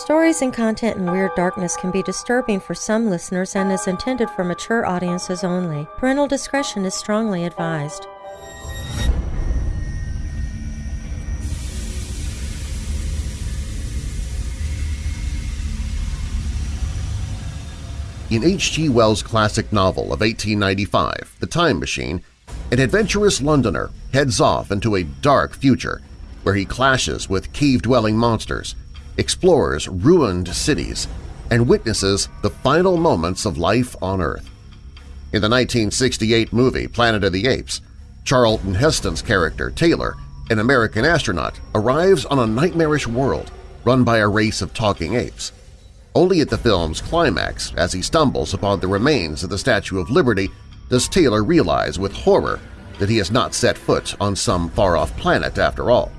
Stories and content in Weird Darkness can be disturbing for some listeners and is intended for mature audiences only. Parental discretion is strongly advised. In H.G. Wells' classic novel of 1895, The Time Machine, an adventurous Londoner heads off into a dark future where he clashes with cave-dwelling monsters, explores ruined cities, and witnesses the final moments of life on Earth. In the 1968 movie Planet of the Apes, Charlton Heston's character, Taylor, an American astronaut, arrives on a nightmarish world run by a race of talking apes. Only at the film's climax, as he stumbles upon the remains of the Statue of Liberty, does Taylor realize with horror that he has not set foot on some far-off planet after all.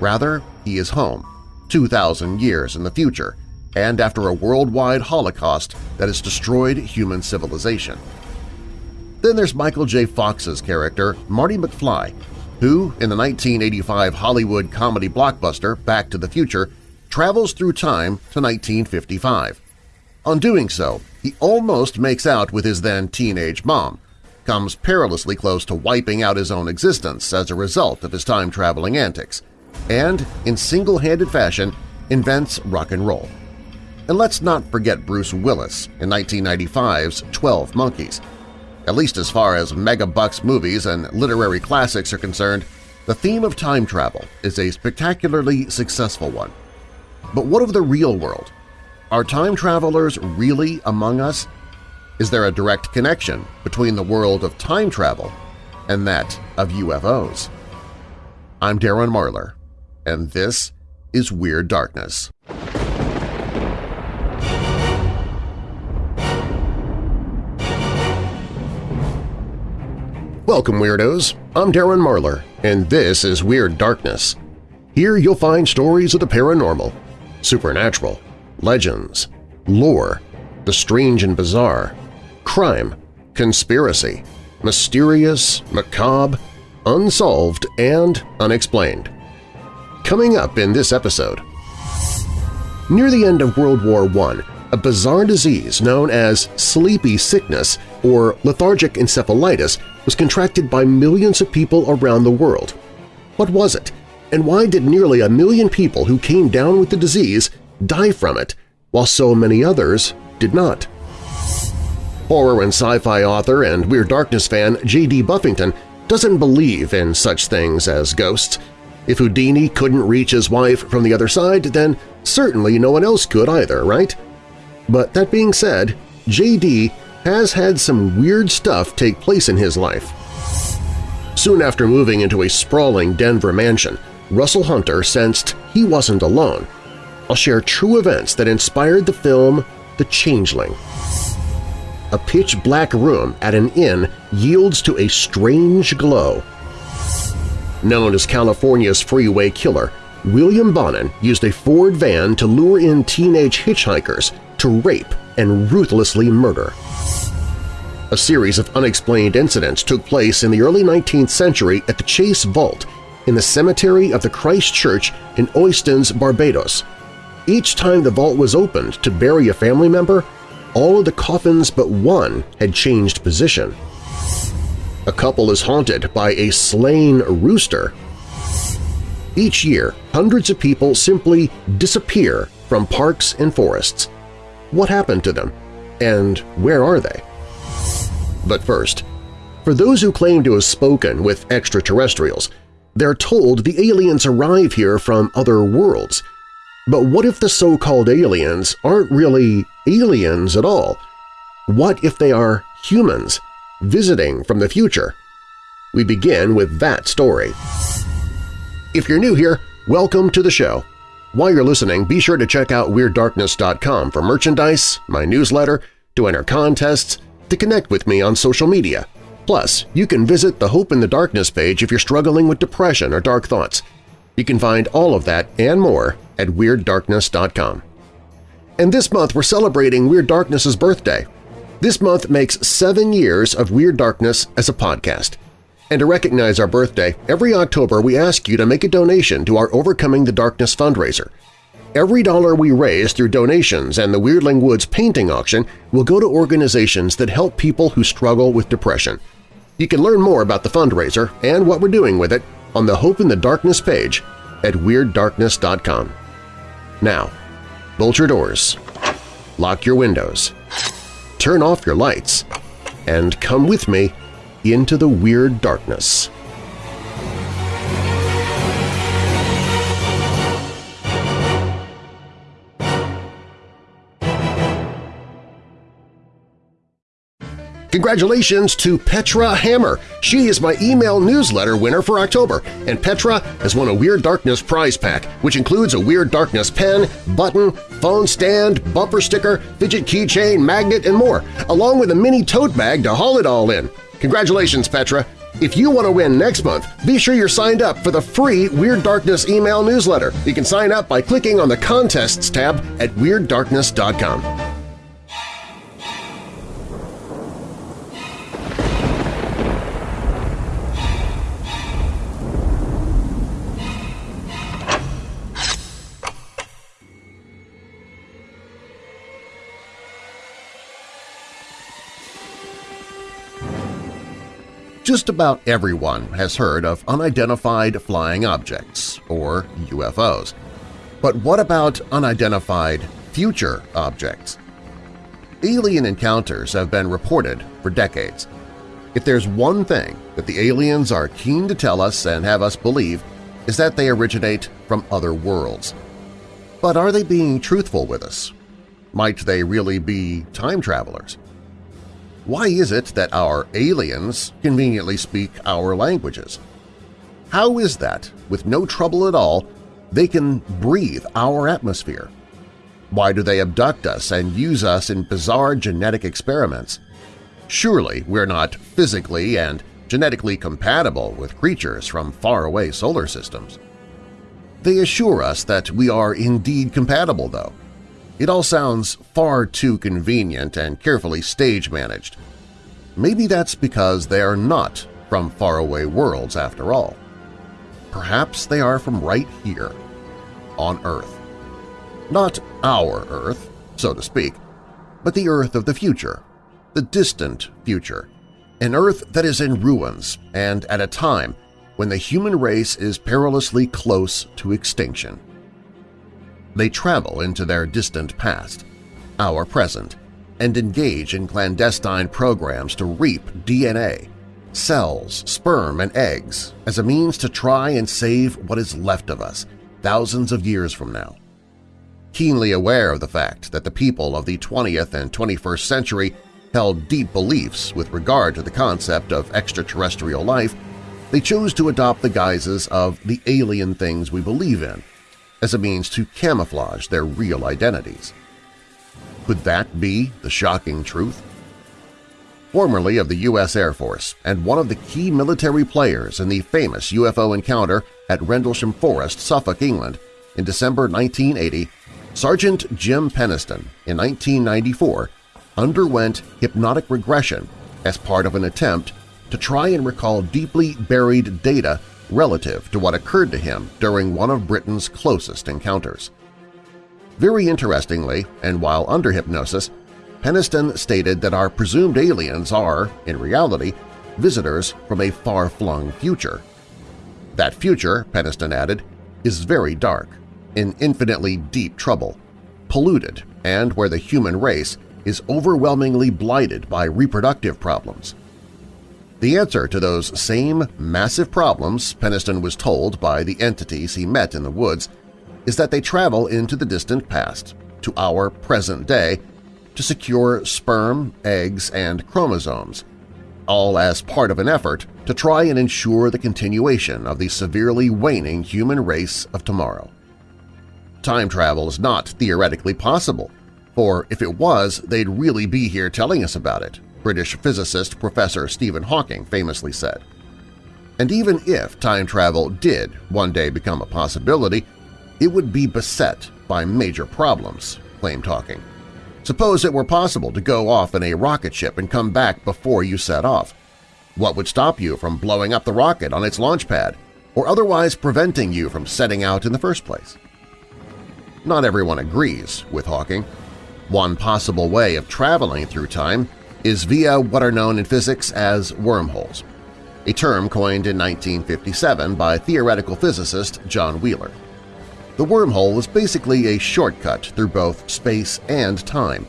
Rather, he is home, 2,000 years in the future, and after a worldwide holocaust that has destroyed human civilization. Then there's Michael J. Fox's character, Marty McFly, who, in the 1985 Hollywood comedy blockbuster Back to the Future, travels through time to 1955. On doing so, he almost makes out with his then teenage mom, comes perilously close to wiping out his own existence as a result of his time-traveling antics, and, in single-handed fashion, invents rock and roll. And let's not forget Bruce Willis in 1995's 12 Monkeys. At least as far as mega-bucks movies and literary classics are concerned, the theme of time travel is a spectacularly successful one. But what of the real world? Are time travelers really among us? Is there a direct connection between the world of time travel and that of UFOs? I'm Darren Marlar, and this is Weird Darkness. Welcome, Weirdos! I'm Darren Marlar, and this is Weird Darkness. Here you'll find stories of the paranormal, supernatural, legends, lore, the strange and bizarre, crime, conspiracy, mysterious, macabre, unsolved, and unexplained. Coming up in this episode… Near the end of World War I, a bizarre disease known as sleepy sickness or lethargic encephalitis was contracted by millions of people around the world. What was it? And why did nearly a million people who came down with the disease die from it, while so many others did not? Horror and sci-fi author and Weird Darkness fan J.D. Buffington doesn't believe in such things as ghosts. If Houdini couldn't reach his wife from the other side, then certainly no one else could either, right? But that being said, J.D. has had some weird stuff take place in his life. Soon after moving into a sprawling Denver mansion, Russell Hunter sensed he wasn't alone. I'll share true events that inspired the film The Changeling. A pitch-black room at an inn yields to a strange glow. Known as California's freeway killer, William Bonin used a Ford van to lure in teenage hitchhikers to rape and ruthlessly murder. A series of unexplained incidents took place in the early 19th century at the Chase Vault in the cemetery of the Christ Church in Oistins, Barbados. Each time the vault was opened to bury a family member, all of the coffins but one had changed position. A couple is haunted by a slain rooster. Each year, hundreds of people simply disappear from parks and forests. What happened to them? And where are they? But first, for those who claim to have spoken with extraterrestrials, they're told the aliens arrive here from other worlds. But what if the so-called aliens aren't really aliens at all? What if they are humans visiting from the future? We begin with that story. If you're new here, welcome to the show. While you're listening, be sure to check out WeirdDarkness.com for merchandise, my newsletter, to enter contests, to connect with me on social media. Plus, you can visit the Hope in the Darkness page if you're struggling with depression or dark thoughts. You can find all of that and more at WeirdDarkness.com. And this month we're celebrating Weird Darkness's birthday. This month makes seven years of Weird Darkness as a podcast. And to recognize our birthday, every October we ask you to make a donation to our Overcoming the Darkness fundraiser. Every dollar we raise through donations and the Weirdling Woods painting auction will go to organizations that help people who struggle with depression. You can learn more about the fundraiser and what we're doing with it on the Hope in the Darkness page at WeirdDarkness.com. Now, bolt your doors, lock your windows, turn off your lights, and come with me into the Weird Darkness. Congratulations to Petra Hammer! She is my email newsletter winner for October, and Petra has won a Weird Darkness prize pack, which includes a Weird Darkness pen, button, phone stand, bumper sticker, fidget keychain, magnet, and more, along with a mini tote bag to haul it all in. Congratulations, Petra! If you want to win next month, be sure you're signed up for the free Weird Darkness email newsletter. You can sign up by clicking on the Contests tab at WeirdDarkness.com. Just about everyone has heard of unidentified flying objects, or UFOs. But what about unidentified future objects? Alien encounters have been reported for decades. If there's one thing that the aliens are keen to tell us and have us believe is that they originate from other worlds. But are they being truthful with us? Might they really be time travelers? Why is it that our aliens conveniently speak our languages? How is that, with no trouble at all, they can breathe our atmosphere? Why do they abduct us and use us in bizarre genetic experiments? Surely we're not physically and genetically compatible with creatures from faraway solar systems. They assure us that we are indeed compatible, though, it all sounds far too convenient and carefully stage-managed. Maybe that's because they are not from faraway worlds after all. Perhaps they are from right here, on Earth. Not our Earth, so to speak, but the Earth of the future, the distant future, an Earth that is in ruins and at a time when the human race is perilously close to extinction. They travel into their distant past, our present, and engage in clandestine programs to reap DNA, cells, sperm, and eggs as a means to try and save what is left of us thousands of years from now. Keenly aware of the fact that the people of the 20th and 21st century held deep beliefs with regard to the concept of extraterrestrial life, they chose to adopt the guises of the alien things we believe in as a means to camouflage their real identities. Could that be the shocking truth? Formerly of the U.S. Air Force and one of the key military players in the famous UFO encounter at Rendlesham Forest, Suffolk, England, in December 1980, Sergeant Jim Penniston, in 1994 underwent hypnotic regression as part of an attempt to try and recall deeply buried data relative to what occurred to him during one of Britain's closest encounters. Very interestingly, and while under hypnosis, Penniston stated that our presumed aliens are, in reality, visitors from a far-flung future. That future, Penniston added, is very dark, in infinitely deep trouble, polluted, and where the human race is overwhelmingly blighted by reproductive problems. The answer to those same massive problems, Penniston was told by the entities he met in the woods, is that they travel into the distant past, to our present day, to secure sperm, eggs, and chromosomes, all as part of an effort to try and ensure the continuation of the severely waning human race of tomorrow. Time travel is not theoretically possible, for if it was, they'd really be here telling us about it, British physicist Professor Stephen Hawking famously said. And even if time travel did one day become a possibility, it would be beset by major problems, claimed Hawking. Suppose it were possible to go off in a rocket ship and come back before you set off. What would stop you from blowing up the rocket on its launch pad or otherwise preventing you from setting out in the first place? not everyone agrees with Hawking. One possible way of traveling through time is via what are known in physics as wormholes, a term coined in 1957 by theoretical physicist John Wheeler. The wormhole is basically a shortcut through both space and time,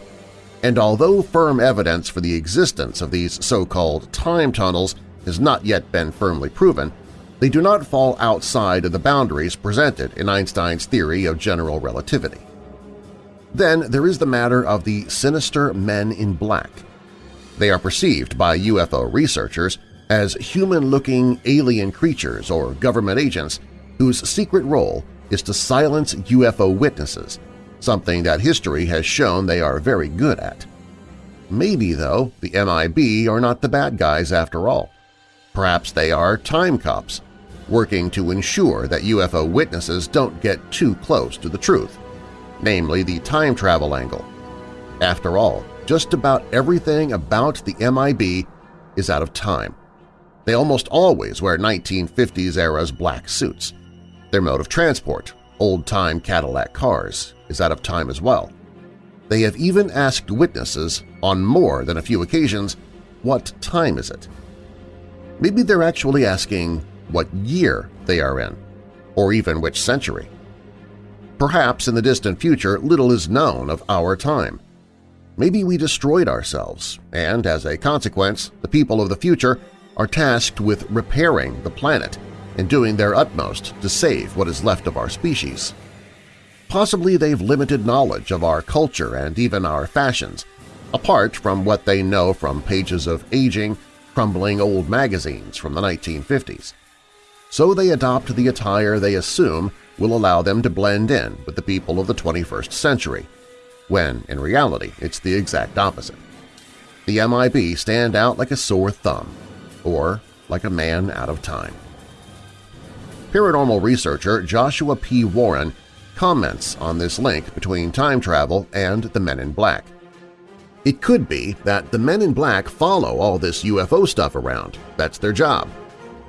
and although firm evidence for the existence of these so-called time tunnels has not yet been firmly proven, they do not fall outside of the boundaries presented in Einstein's theory of general relativity. Then there is the matter of the sinister men in black. They are perceived by UFO researchers as human-looking alien creatures or government agents whose secret role is to silence UFO witnesses, something that history has shown they are very good at. Maybe, though, the MIB are not the bad guys after all. Perhaps they are time cops, working to ensure that UFO witnesses don't get too close to the truth, namely the time travel angle. After all, just about everything about the MIB is out of time. They almost always wear 1950s-era's black suits. Their mode of transport, old-time Cadillac cars, is out of time as well. They have even asked witnesses on more than a few occasions, what time is it? Maybe they're actually asking what year they are in, or even which century. Perhaps in the distant future little is known of our time. Maybe we destroyed ourselves, and as a consequence, the people of the future are tasked with repairing the planet and doing their utmost to save what is left of our species. Possibly they've limited knowledge of our culture and even our fashions, apart from what they know from pages of aging, crumbling old magazines from the 1950s so they adopt the attire they assume will allow them to blend in with the people of the 21st century, when in reality it's the exact opposite. The MIB stand out like a sore thumb, or like a man out of time. Paranormal researcher Joshua P. Warren comments on this link between time travel and the Men in Black. It could be that the Men in Black follow all this UFO stuff around. That's their job.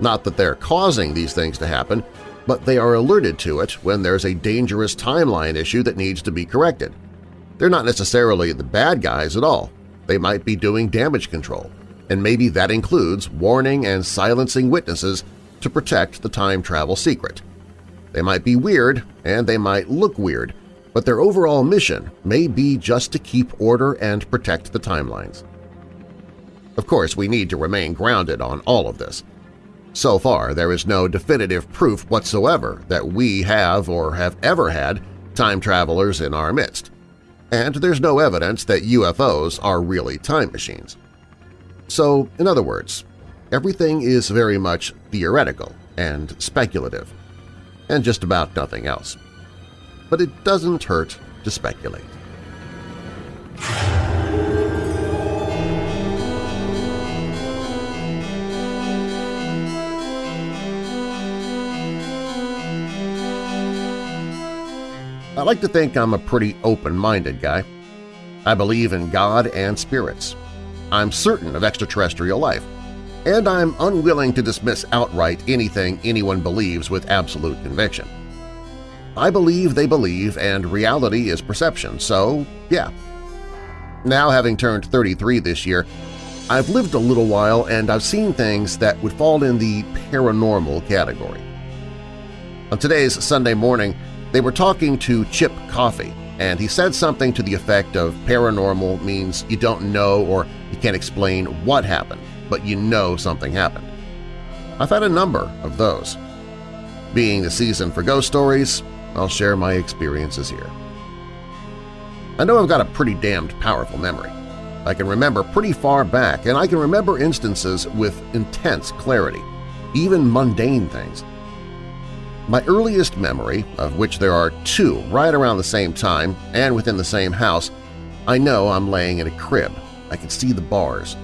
Not that they're causing these things to happen, but they are alerted to it when there's a dangerous timeline issue that needs to be corrected. They're not necessarily the bad guys at all. They might be doing damage control, and maybe that includes warning and silencing witnesses to protect the time travel secret. They might be weird, and they might look weird, but their overall mission may be just to keep order and protect the timelines. Of course, we need to remain grounded on all of this. So far, there is no definitive proof whatsoever that we have or have ever had time travelers in our midst, and there's no evidence that UFOs are really time machines. So, in other words, everything is very much theoretical and speculative, and just about nothing else. But it doesn't hurt to speculate. I like to think I'm a pretty open-minded guy. I believe in God and spirits. I'm certain of extraterrestrial life, and I'm unwilling to dismiss outright anything anyone believes with absolute conviction. I believe they believe and reality is perception, so yeah. Now having turned 33 this year, I've lived a little while and I've seen things that would fall in the paranormal category. On today's Sunday morning, they were talking to Chip Coffey, and he said something to the effect of paranormal means you don't know or you can't explain what happened, but you know something happened. I've had a number of those. Being the season for ghost stories, I'll share my experiences here. I know I've got a pretty damned powerful memory. I can remember pretty far back, and I can remember instances with intense clarity, even mundane things. My earliest memory, of which there are two right around the same time and within the same house, I know I'm laying in a crib. I can see the bars.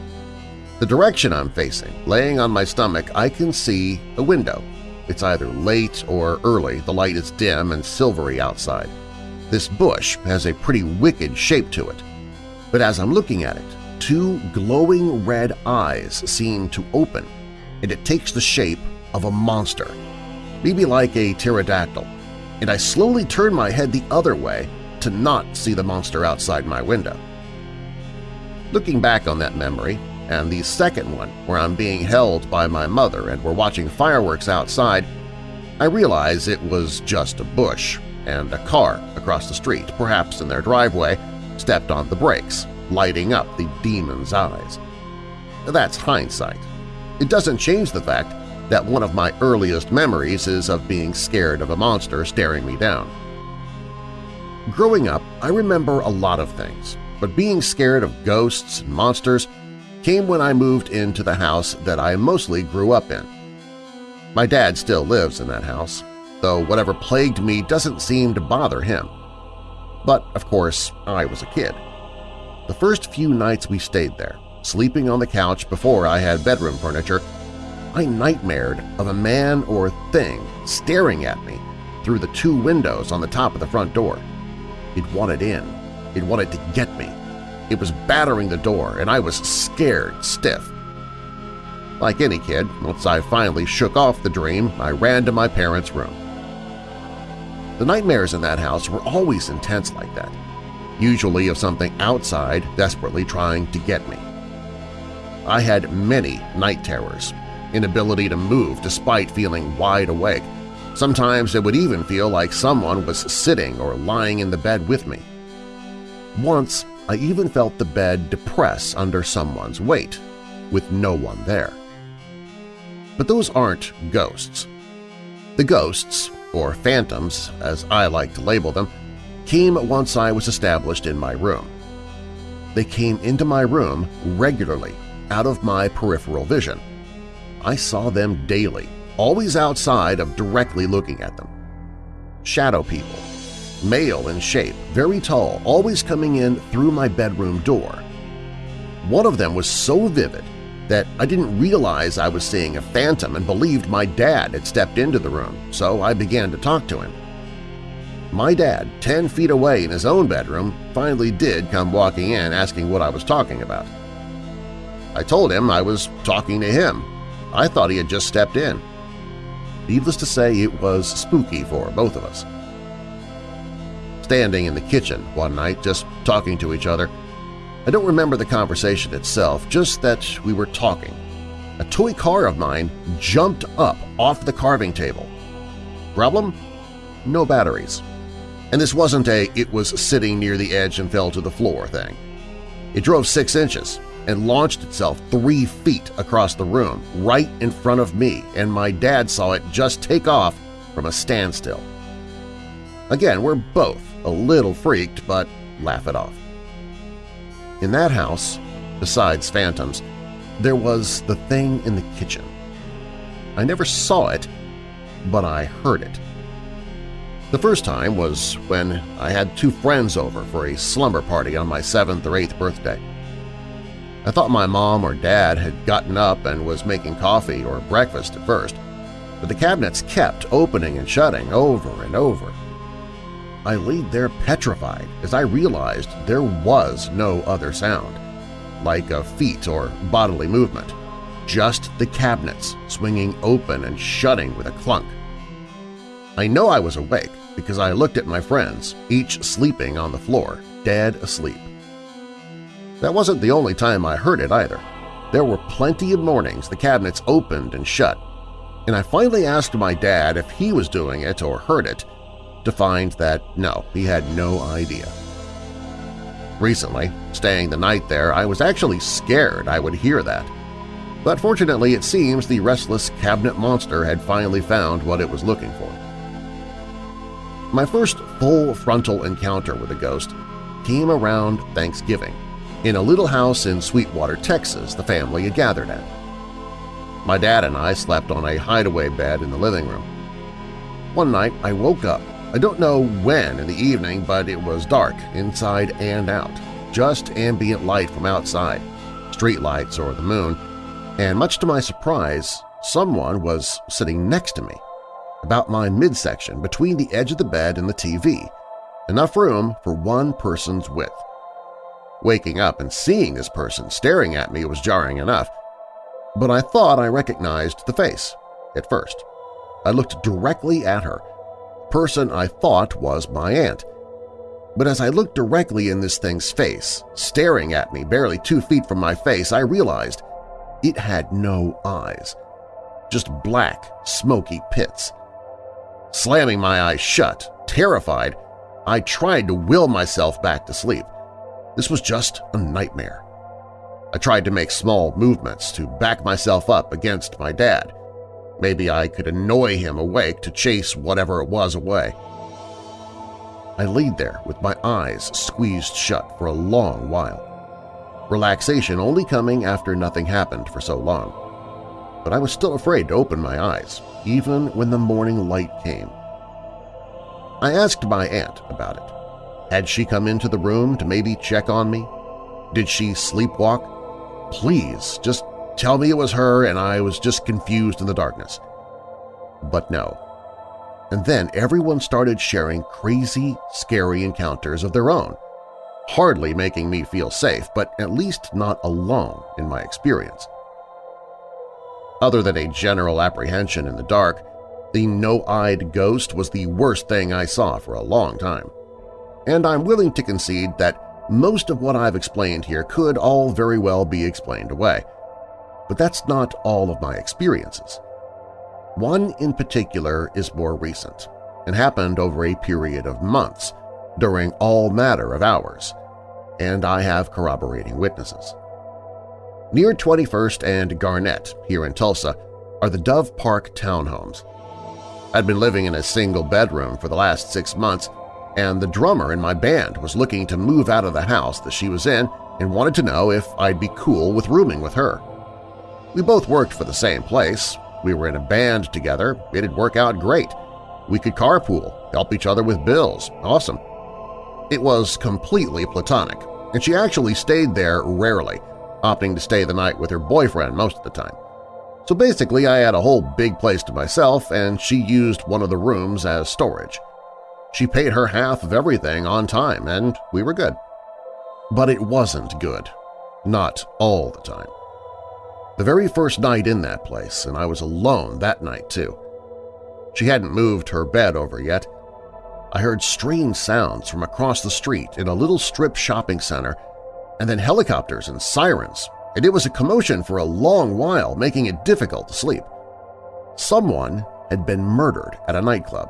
The direction I'm facing, laying on my stomach, I can see a window. It's either late or early, the light is dim and silvery outside. This bush has a pretty wicked shape to it. But as I'm looking at it, two glowing red eyes seem to open, and it takes the shape of a monster maybe like a pterodactyl. and I slowly turned my head the other way to not see the monster outside my window. Looking back on that memory, and the second one where I'm being held by my mother and we're watching fireworks outside, I realize it was just a bush, and a car across the street, perhaps in their driveway, stepped on the brakes, lighting up the demon's eyes. That's hindsight. It doesn't change the fact that one of my earliest memories is of being scared of a monster staring me down. Growing up, I remember a lot of things, but being scared of ghosts and monsters came when I moved into the house that I mostly grew up in. My dad still lives in that house, though whatever plagued me doesn't seem to bother him. But, of course, I was a kid. The first few nights we stayed there, sleeping on the couch before I had bedroom furniture, I nightmared of a man or thing staring at me through the two windows on the top of the front door. It wanted in. It wanted to get me. It was battering the door, and I was scared stiff. Like any kid, once I finally shook off the dream, I ran to my parents' room. The nightmares in that house were always intense like that, usually of something outside desperately trying to get me. I had many night terrors, inability to move despite feeling wide awake. Sometimes it would even feel like someone was sitting or lying in the bed with me. Once, I even felt the bed depress under someone's weight, with no one there. But those aren't ghosts. The ghosts, or phantoms as I like to label them, came once I was established in my room. They came into my room regularly, out of my peripheral vision, I saw them daily, always outside of directly looking at them. Shadow people, male in shape, very tall, always coming in through my bedroom door. One of them was so vivid that I didn't realize I was seeing a phantom and believed my dad had stepped into the room, so I began to talk to him. My dad, 10 feet away in his own bedroom, finally did come walking in asking what I was talking about. I told him I was talking to him I thought he had just stepped in. Needless to say, it was spooky for both of us. Standing in the kitchen one night, just talking to each other, I don't remember the conversation itself, just that we were talking. A toy car of mine jumped up off the carving table. Problem? No batteries. And this wasn't a it was sitting near the edge and fell to the floor thing. It drove six inches, and launched itself three feet across the room, right in front of me, and my dad saw it just take off from a standstill. Again, we're both a little freaked, but laugh it off. In that house, besides phantoms, there was the thing in the kitchen. I never saw it, but I heard it. The first time was when I had two friends over for a slumber party on my seventh or eighth birthday. I thought my mom or dad had gotten up and was making coffee or breakfast at first, but the cabinets kept opening and shutting over and over. I laid there petrified as I realized there was no other sound, like a feet or bodily movement, just the cabinets swinging open and shutting with a clunk. I know I was awake because I looked at my friends, each sleeping on the floor, dead asleep. That wasn't the only time I heard it either. There were plenty of mornings the cabinets opened and shut, and I finally asked my dad if he was doing it or heard it, to find that no, he had no idea. Recently, staying the night there, I was actually scared I would hear that. But fortunately, it seems the restless cabinet monster had finally found what it was looking for. My first full frontal encounter with a ghost came around Thanksgiving in a little house in Sweetwater, Texas the family had gathered at. My dad and I slept on a hideaway bed in the living room. One night I woke up. I don't know when in the evening, but it was dark inside and out, just ambient light from outside, street lights or the moon, and much to my surprise, someone was sitting next to me, about my midsection between the edge of the bed and the TV, enough room for one person's width. Waking up and seeing this person staring at me was jarring enough, but I thought I recognized the face at first. I looked directly at her, person I thought was my aunt. But as I looked directly in this thing's face, staring at me barely two feet from my face, I realized it had no eyes, just black, smoky pits. Slamming my eyes shut, terrified, I tried to will myself back to sleep. This was just a nightmare. I tried to make small movements to back myself up against my dad. Maybe I could annoy him awake to chase whatever it was away. I laid there with my eyes squeezed shut for a long while, relaxation only coming after nothing happened for so long. But I was still afraid to open my eyes, even when the morning light came. I asked my aunt about it. Had she come into the room to maybe check on me? Did she sleepwalk? Please, just tell me it was her and I was just confused in the darkness. But no. And then everyone started sharing crazy, scary encounters of their own, hardly making me feel safe, but at least not alone in my experience. Other than a general apprehension in the dark, the no-eyed ghost was the worst thing I saw for a long time. And I'm willing to concede that most of what I've explained here could all very well be explained away. But that's not all of my experiences. One in particular is more recent and happened over a period of months, during all matter of hours, and I have corroborating witnesses. Near 21st and Garnett, here in Tulsa, are the Dove Park townhomes. I'd been living in a single bedroom for the last six months and the drummer in my band was looking to move out of the house that she was in and wanted to know if I'd be cool with rooming with her. We both worked for the same place, we were in a band together, it'd work out great. We could carpool, help each other with bills, awesome. It was completely platonic, and she actually stayed there rarely, opting to stay the night with her boyfriend most of the time. So basically I had a whole big place to myself and she used one of the rooms as storage. She paid her half of everything on time, and we were good. But it wasn't good. Not all the time. The very first night in that place, and I was alone that night too. She hadn't moved her bed over yet. I heard strange sounds from across the street in a little strip shopping center, and then helicopters and sirens, and it was a commotion for a long while, making it difficult to sleep. Someone had been murdered at a nightclub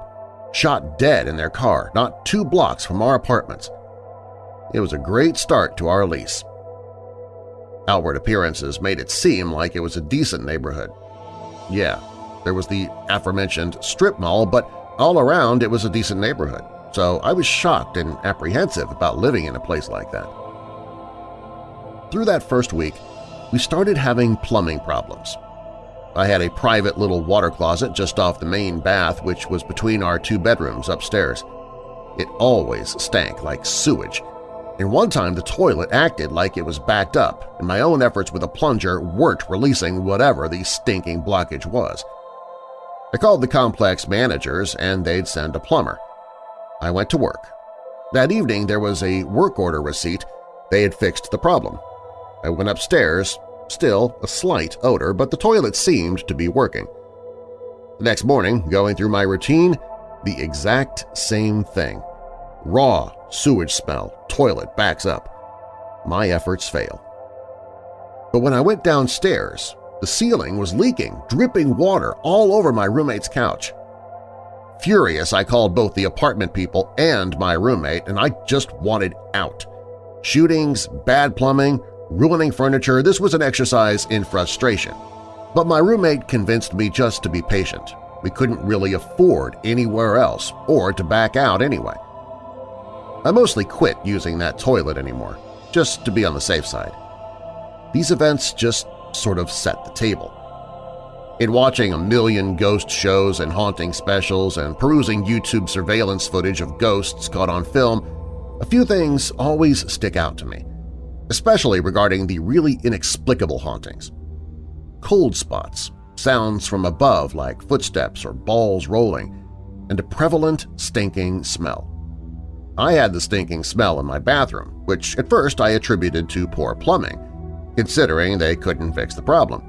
shot dead in their car not two blocks from our apartments. It was a great start to our lease. Outward appearances made it seem like it was a decent neighborhood. Yeah, there was the aforementioned strip mall, but all around it was a decent neighborhood, so I was shocked and apprehensive about living in a place like that. Through that first week, we started having plumbing problems. I had a private little water closet just off the main bath which was between our two bedrooms upstairs. It always stank like sewage, and one time the toilet acted like it was backed up and my own efforts with a plunger weren't releasing whatever the stinking blockage was. I called the complex managers and they'd send a plumber. I went to work. That evening there was a work order receipt. They had fixed the problem. I went upstairs Still, a slight odor, but the toilet seemed to be working. The next morning, going through my routine, the exact same thing. Raw, sewage smell, toilet backs up. My efforts fail. But when I went downstairs, the ceiling was leaking, dripping water all over my roommate's couch. Furious, I called both the apartment people and my roommate, and I just wanted out. Shootings, bad plumbing, ruining furniture, this was an exercise in frustration. But my roommate convinced me just to be patient. We couldn't really afford anywhere else or to back out anyway. I mostly quit using that toilet anymore, just to be on the safe side. These events just sort of set the table. In watching a million ghost shows and haunting specials and perusing YouTube surveillance footage of ghosts caught on film, a few things always stick out to me especially regarding the really inexplicable hauntings. Cold spots, sounds from above like footsteps or balls rolling, and a prevalent stinking smell. I had the stinking smell in my bathroom, which at first I attributed to poor plumbing, considering they couldn't fix the problem.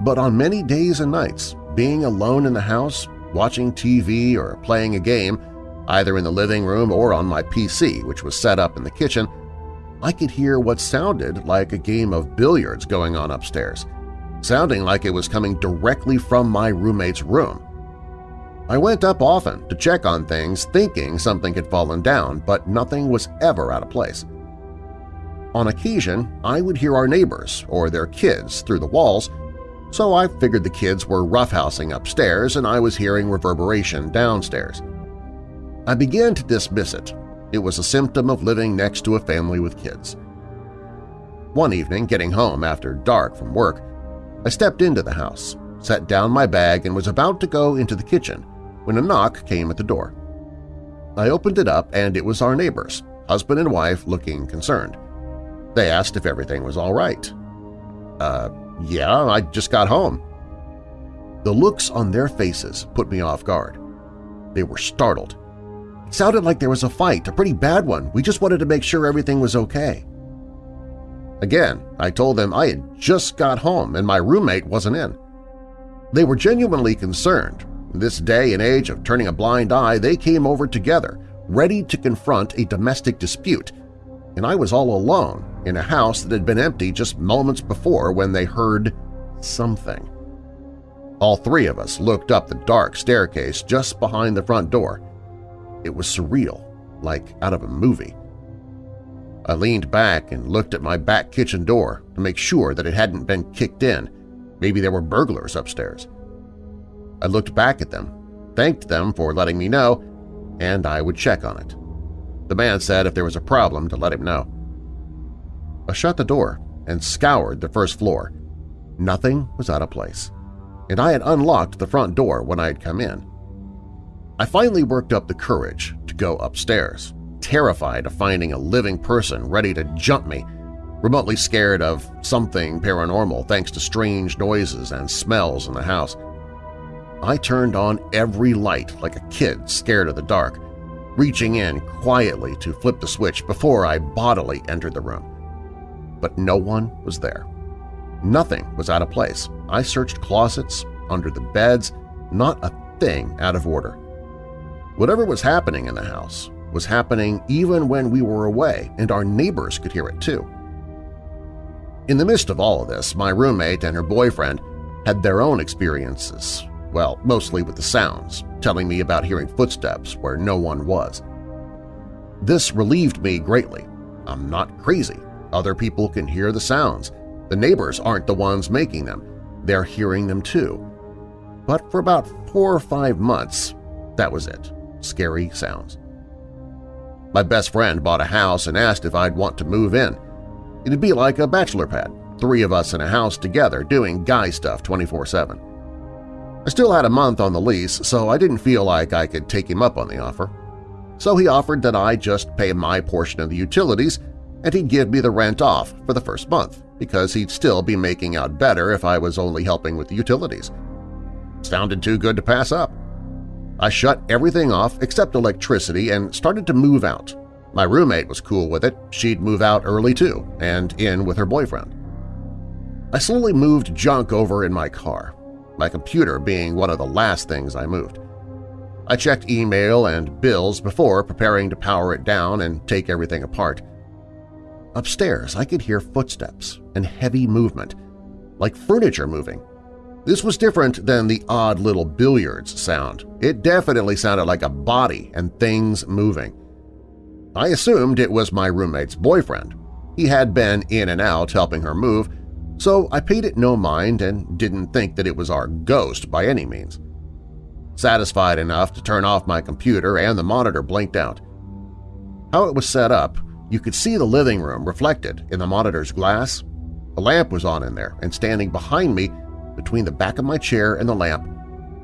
But on many days and nights, being alone in the house, watching TV or playing a game, either in the living room or on my PC, which was set up in the kitchen, I could hear what sounded like a game of billiards going on upstairs, sounding like it was coming directly from my roommate's room. I went up often to check on things thinking something had fallen down, but nothing was ever out of place. On occasion, I would hear our neighbors or their kids through the walls, so I figured the kids were roughhousing upstairs and I was hearing reverberation downstairs. I began to dismiss it. It was a symptom of living next to a family with kids. One evening, getting home after dark from work, I stepped into the house, set down my bag and was about to go into the kitchen when a knock came at the door. I opened it up and it was our neighbors, husband and wife looking concerned. They asked if everything was all right. Uh, yeah, I just got home. The looks on their faces put me off guard. They were startled. Sounded like there was a fight, a pretty bad one. We just wanted to make sure everything was okay. Again, I told them I had just got home and my roommate wasn't in. They were genuinely concerned. This day and age of turning a blind eye, they came over together, ready to confront a domestic dispute and I was all alone in a house that had been empty just moments before when they heard something. All three of us looked up the dark staircase just behind the front door. It was surreal, like out of a movie. I leaned back and looked at my back kitchen door to make sure that it hadn't been kicked in. Maybe there were burglars upstairs. I looked back at them, thanked them for letting me know, and I would check on it. The man said if there was a problem to let him know. I shut the door and scoured the first floor. Nothing was out of place, and I had unlocked the front door when I had come in. I finally worked up the courage to go upstairs, terrified of finding a living person ready to jump me, remotely scared of something paranormal thanks to strange noises and smells in the house. I turned on every light like a kid scared of the dark, reaching in quietly to flip the switch before I bodily entered the room. But no one was there. Nothing was out of place. I searched closets, under the beds, not a thing out of order. Whatever was happening in the house was happening even when we were away, and our neighbors could hear it too. In the midst of all of this, my roommate and her boyfriend had their own experiences, well, mostly with the sounds, telling me about hearing footsteps where no one was. This relieved me greatly. I'm not crazy. Other people can hear the sounds. The neighbors aren't the ones making them. They're hearing them too. But for about four or five months, that was it. Scary sounds. My best friend bought a house and asked if I'd want to move in. It'd be like a bachelor pad, three of us in a house together doing guy stuff 24-7. I still had a month on the lease, so I didn't feel like I could take him up on the offer. So he offered that I just pay my portion of the utilities and he'd give me the rent off for the first month because he'd still be making out better if I was only helping with the utilities. Sounded too good to pass up. I shut everything off except electricity and started to move out. My roommate was cool with it. She'd move out early too and in with her boyfriend. I slowly moved junk over in my car my computer being one of the last things I moved. I checked email and bills before preparing to power it down and take everything apart. Upstairs, I could hear footsteps and heavy movement, like furniture moving. This was different than the odd little billiards sound. It definitely sounded like a body and things moving. I assumed it was my roommate's boyfriend. He had been in and out helping her move, so I paid it no mind and didn't think that it was our ghost by any means. Satisfied enough to turn off my computer and the monitor blinked out. How it was set up, you could see the living room reflected in the monitor's glass. A lamp was on in there, and standing behind me between the back of my chair and the lamp,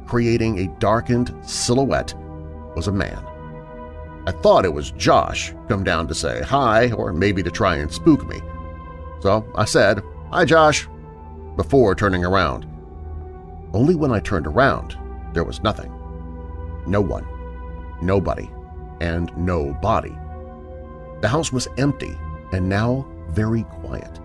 creating a darkened silhouette, was a man. I thought it was Josh come down to say hi or maybe to try and spook me. So I said, Hi, Josh, before turning around. Only when I turned around, there was nothing. No one, nobody, and no body. The house was empty and now very quiet.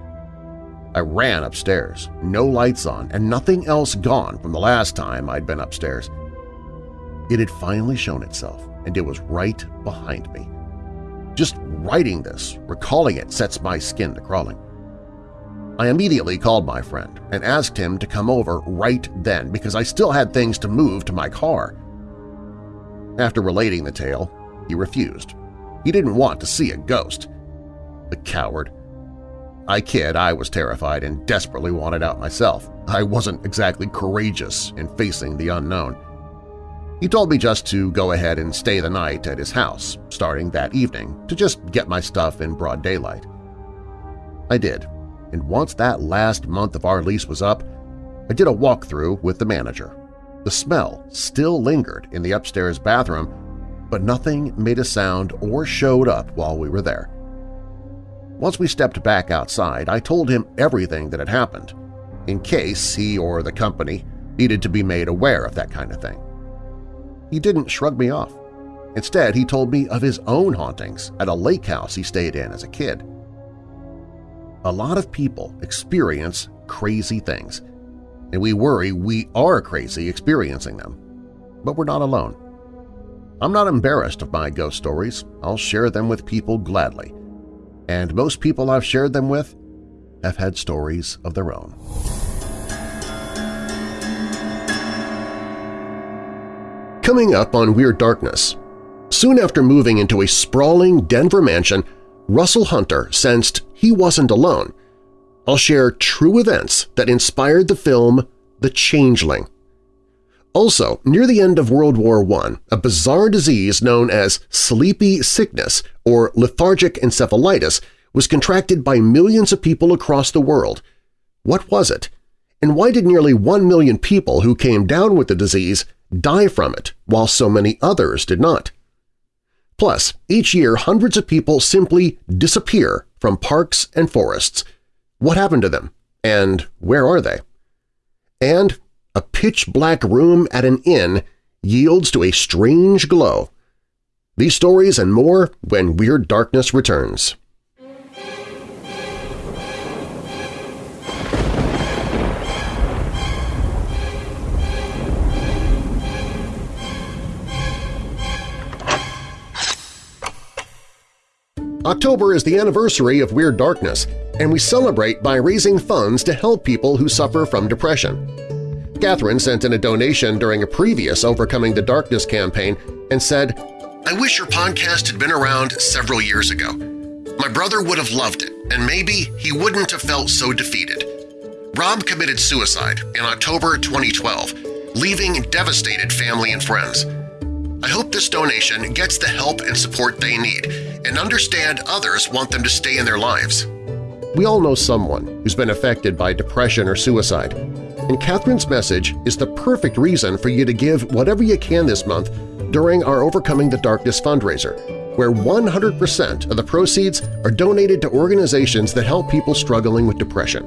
I ran upstairs, no lights on and nothing else gone from the last time I'd been upstairs. It had finally shown itself, and it was right behind me. Just writing this, recalling it, sets my skin to crawling. I immediately called my friend and asked him to come over right then because I still had things to move to my car. After relating the tale, he refused. He didn't want to see a ghost. The coward. I kid, I was terrified and desperately wanted out myself. I wasn't exactly courageous in facing the unknown. He told me just to go ahead and stay the night at his house, starting that evening, to just get my stuff in broad daylight. I did, and once that last month of our lease was up, I did a walkthrough with the manager. The smell still lingered in the upstairs bathroom, but nothing made a sound or showed up while we were there. Once we stepped back outside, I told him everything that had happened, in case he or the company needed to be made aware of that kind of thing. He didn't shrug me off. Instead, he told me of his own hauntings at a lake house he stayed in as a kid. A lot of people experience crazy things, and we worry we are crazy experiencing them. But we're not alone. I'm not embarrassed of my ghost stories. I'll share them with people gladly. And most people I've shared them with have had stories of their own. Coming up on Weird Darkness, soon after moving into a sprawling Denver mansion, Russell Hunter sensed he wasn't alone. I'll share true events that inspired the film The Changeling. Also, near the end of World War I, a bizarre disease known as sleepy sickness or lethargic encephalitis was contracted by millions of people across the world. What was it? And why did nearly one million people who came down with the disease die from it, while so many others did not. Plus, each year hundreds of people simply disappear from parks and forests. What happened to them, and where are they? And a pitch-black room at an inn yields to a strange glow. These stories and more when Weird Darkness returns. October is the anniversary of Weird Darkness, and we celebrate by raising funds to help people who suffer from depression. Catherine sent in a donation during a previous Overcoming the Darkness campaign and said, I wish your podcast had been around several years ago. My brother would have loved it, and maybe he wouldn't have felt so defeated. Rob committed suicide in October 2012, leaving devastated family and friends. I hope this donation gets the help and support they need and understand others want them to stay in their lives. We all know someone who's been affected by depression or suicide, and Catherine's message is the perfect reason for you to give whatever you can this month during our Overcoming the Darkness fundraiser, where 100% of the proceeds are donated to organizations that help people struggling with depression.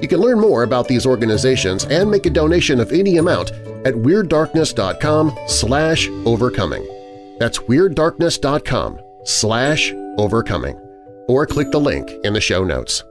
You can learn more about these organizations and make a donation of any amount at WeirdDarkness.com slash overcoming. That's WeirdDarkness.com slash overcoming, or click the link in the show notes.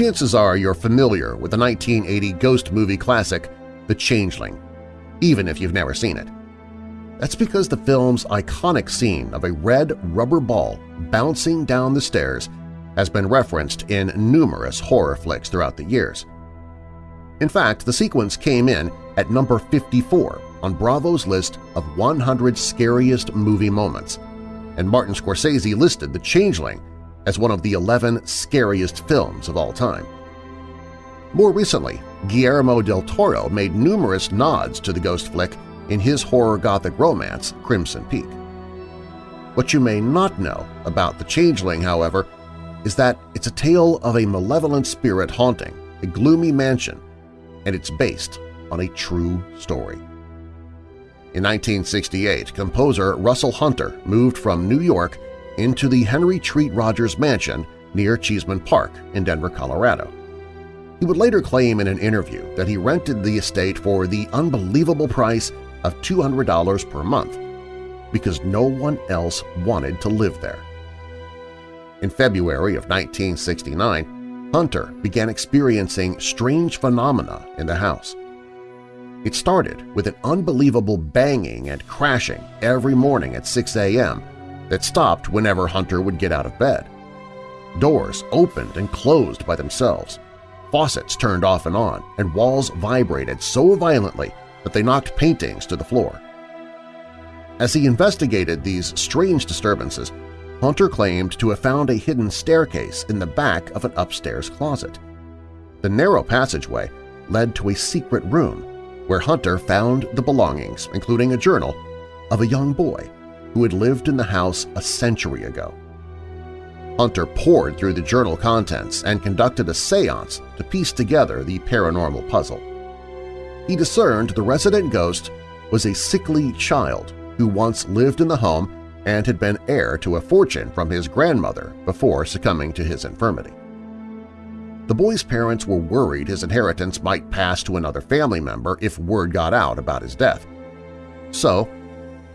Chances are you're familiar with the 1980 ghost movie classic The Changeling, even if you've never seen it. That's because the film's iconic scene of a red rubber ball bouncing down the stairs has been referenced in numerous horror flicks throughout the years. In fact, the sequence came in at number 54 on Bravo's list of 100 scariest movie moments, and Martin Scorsese listed The Changeling as one of the 11 scariest films of all time. More recently, Guillermo del Toro made numerous nods to the ghost flick in his horror gothic romance Crimson Peak. What you may not know about The Changeling, however, is that it's a tale of a malevolent spirit haunting a gloomy mansion, and it's based on a true story. In 1968, composer Russell Hunter moved from New York into the Henry Treat Rogers Mansion near Cheesman Park in Denver, Colorado. He would later claim in an interview that he rented the estate for the unbelievable price of $200 per month because no one else wanted to live there. In February of 1969, Hunter began experiencing strange phenomena in the house. It started with an unbelievable banging and crashing every morning at 6 a.m. that stopped whenever Hunter would get out of bed. Doors opened and closed by themselves, faucets turned off and on, and walls vibrated so violently that they knocked paintings to the floor. As he investigated these strange disturbances, Hunter claimed to have found a hidden staircase in the back of an upstairs closet. The narrow passageway led to a secret room where Hunter found the belongings, including a journal, of a young boy who had lived in the house a century ago. Hunter pored through the journal contents and conducted a seance to piece together the paranormal puzzle. He discerned the resident ghost was a sickly child who once lived in the home and had been heir to a fortune from his grandmother before succumbing to his infirmity. The boy's parents were worried his inheritance might pass to another family member if word got out about his death. So,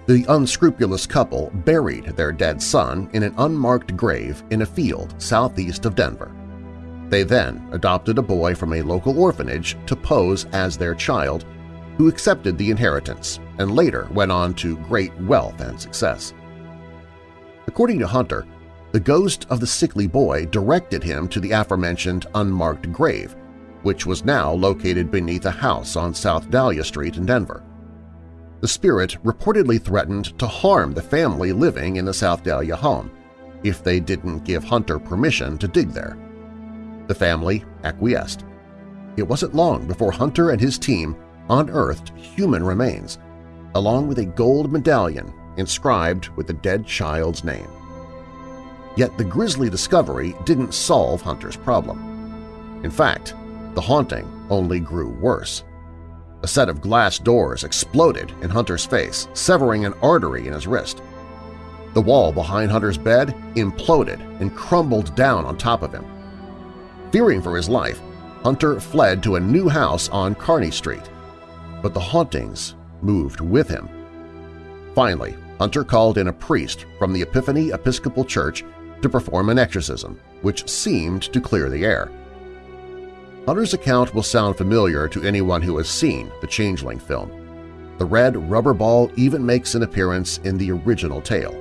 the unscrupulous couple buried their dead son in an unmarked grave in a field southeast of Denver. They then adopted a boy from a local orphanage to pose as their child who accepted the inheritance and later went on to great wealth and success. According to Hunter, the ghost of the sickly boy directed him to the aforementioned unmarked grave, which was now located beneath a house on South Dahlia Street in Denver. The spirit reportedly threatened to harm the family living in the South Dahlia home if they didn't give Hunter permission to dig there. The family acquiesced. It wasn't long before Hunter and his team unearthed human remains, along with a gold medallion inscribed with the dead child's name. Yet the grisly discovery didn't solve Hunter's problem. In fact, the haunting only grew worse. A set of glass doors exploded in Hunter's face, severing an artery in his wrist. The wall behind Hunter's bed imploded and crumbled down on top of him. Fearing for his life, Hunter fled to a new house on Kearney Street, but the hauntings moved with him. Finally, Hunter called in a priest from the Epiphany Episcopal Church to perform an exorcism, which seemed to clear the air. Hunter's account will sound familiar to anyone who has seen the Changeling film. The red rubber ball even makes an appearance in the original tale,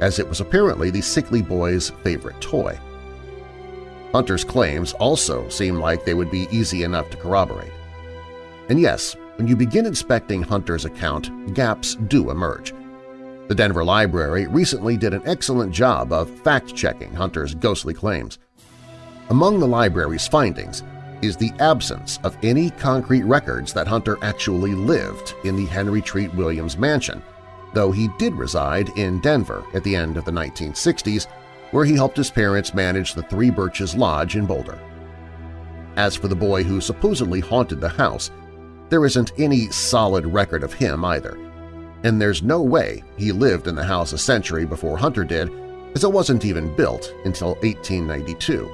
as it was apparently the sickly boy's favorite toy. Hunter's claims also seem like they would be easy enough to corroborate. And yes, when you begin inspecting Hunter's account, gaps do emerge. The Denver Library recently did an excellent job of fact-checking Hunter's ghostly claims. Among the library's findings is the absence of any concrete records that Hunter actually lived in the Henry Treat Williams mansion, though he did reside in Denver at the end of the 1960s where he helped his parents manage the Three Birches Lodge in Boulder. As for the boy who supposedly haunted the house, there isn't any solid record of him either, and there's no way he lived in the house a century before Hunter did, as it wasn't even built until 1892.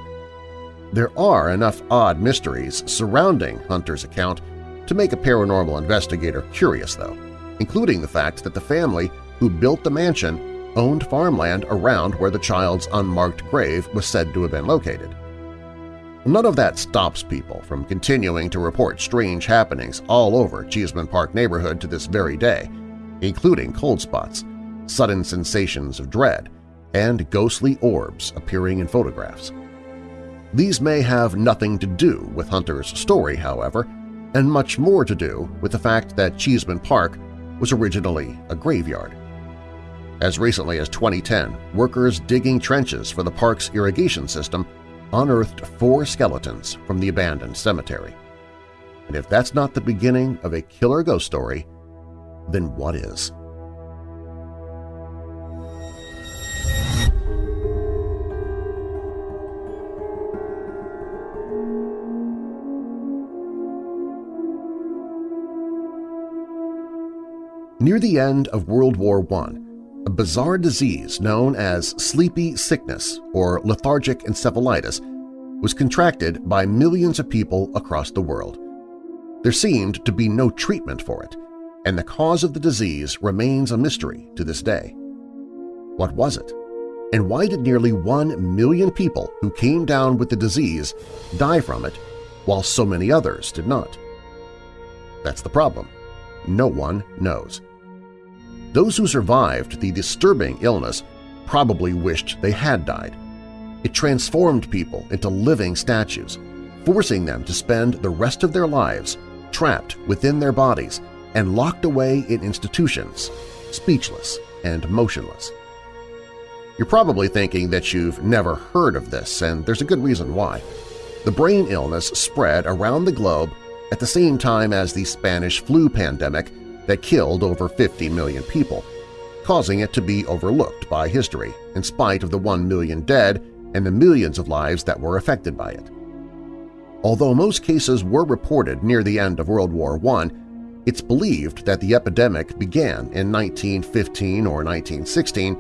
There are enough odd mysteries surrounding Hunter's account to make a paranormal investigator curious, though, including the fact that the family who built the mansion owned farmland around where the child's unmarked grave was said to have been located. None of that stops people from continuing to report strange happenings all over Cheesman Park neighborhood to this very day, including cold spots, sudden sensations of dread, and ghostly orbs appearing in photographs. These may have nothing to do with Hunter's story, however, and much more to do with the fact that Cheesman Park was originally a graveyard. As recently as 2010, workers digging trenches for the park's irrigation system unearthed four skeletons from the abandoned cemetery. And if that's not the beginning of a killer ghost story, then what is? Near the end of World War I, a bizarre disease known as sleepy sickness or lethargic encephalitis was contracted by millions of people across the world. There seemed to be no treatment for it, and the cause of the disease remains a mystery to this day. What was it? And why did nearly one million people who came down with the disease die from it while so many others did not? That's the problem. No one knows. Those who survived the disturbing illness probably wished they had died. It transformed people into living statues, forcing them to spend the rest of their lives trapped within their bodies and locked away in institutions, speechless and motionless. You're probably thinking that you've never heard of this, and there's a good reason why. The brain illness spread around the globe at the same time as the Spanish flu pandemic that killed over 50 million people, causing it to be overlooked by history in spite of the 1 million dead and the millions of lives that were affected by it. Although most cases were reported near the end of World War I, it's believed that the epidemic began in 1915 or 1916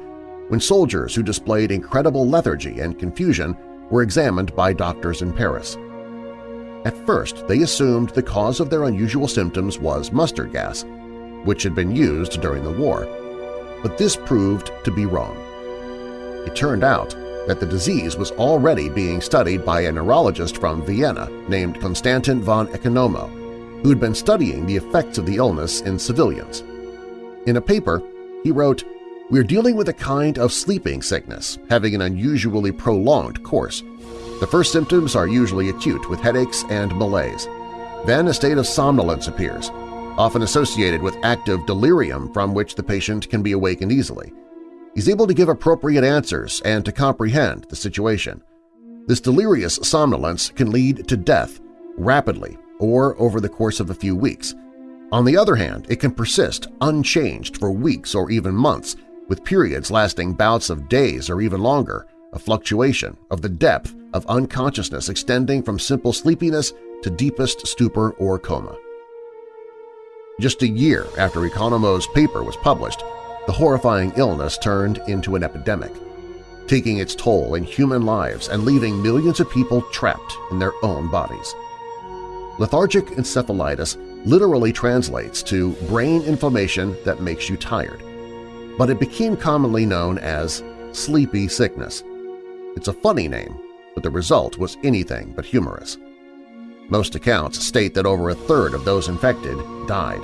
when soldiers who displayed incredible lethargy and confusion were examined by doctors in Paris. At first, they assumed the cause of their unusual symptoms was mustard gas, which had been used during the war, but this proved to be wrong. It turned out that the disease was already being studied by a neurologist from Vienna named Konstantin von Economo, who had been studying the effects of the illness in civilians. In a paper, he wrote, We're dealing with a kind of sleeping sickness, having an unusually prolonged course. The first symptoms are usually acute with headaches and malaise. Then a state of somnolence appears, often associated with active delirium from which the patient can be awakened easily. He's able to give appropriate answers and to comprehend the situation. This delirious somnolence can lead to death rapidly or over the course of a few weeks. On the other hand, it can persist unchanged for weeks or even months, with periods lasting bouts of days or even longer, a fluctuation of the depth of unconsciousness extending from simple sleepiness to deepest stupor or coma. Just a year after Economo's paper was published, the horrifying illness turned into an epidemic, taking its toll in human lives and leaving millions of people trapped in their own bodies. Lethargic encephalitis literally translates to brain inflammation that makes you tired, but it became commonly known as sleepy sickness. It's a funny name, but the result was anything but humorous. Most accounts state that over a third of those infected died,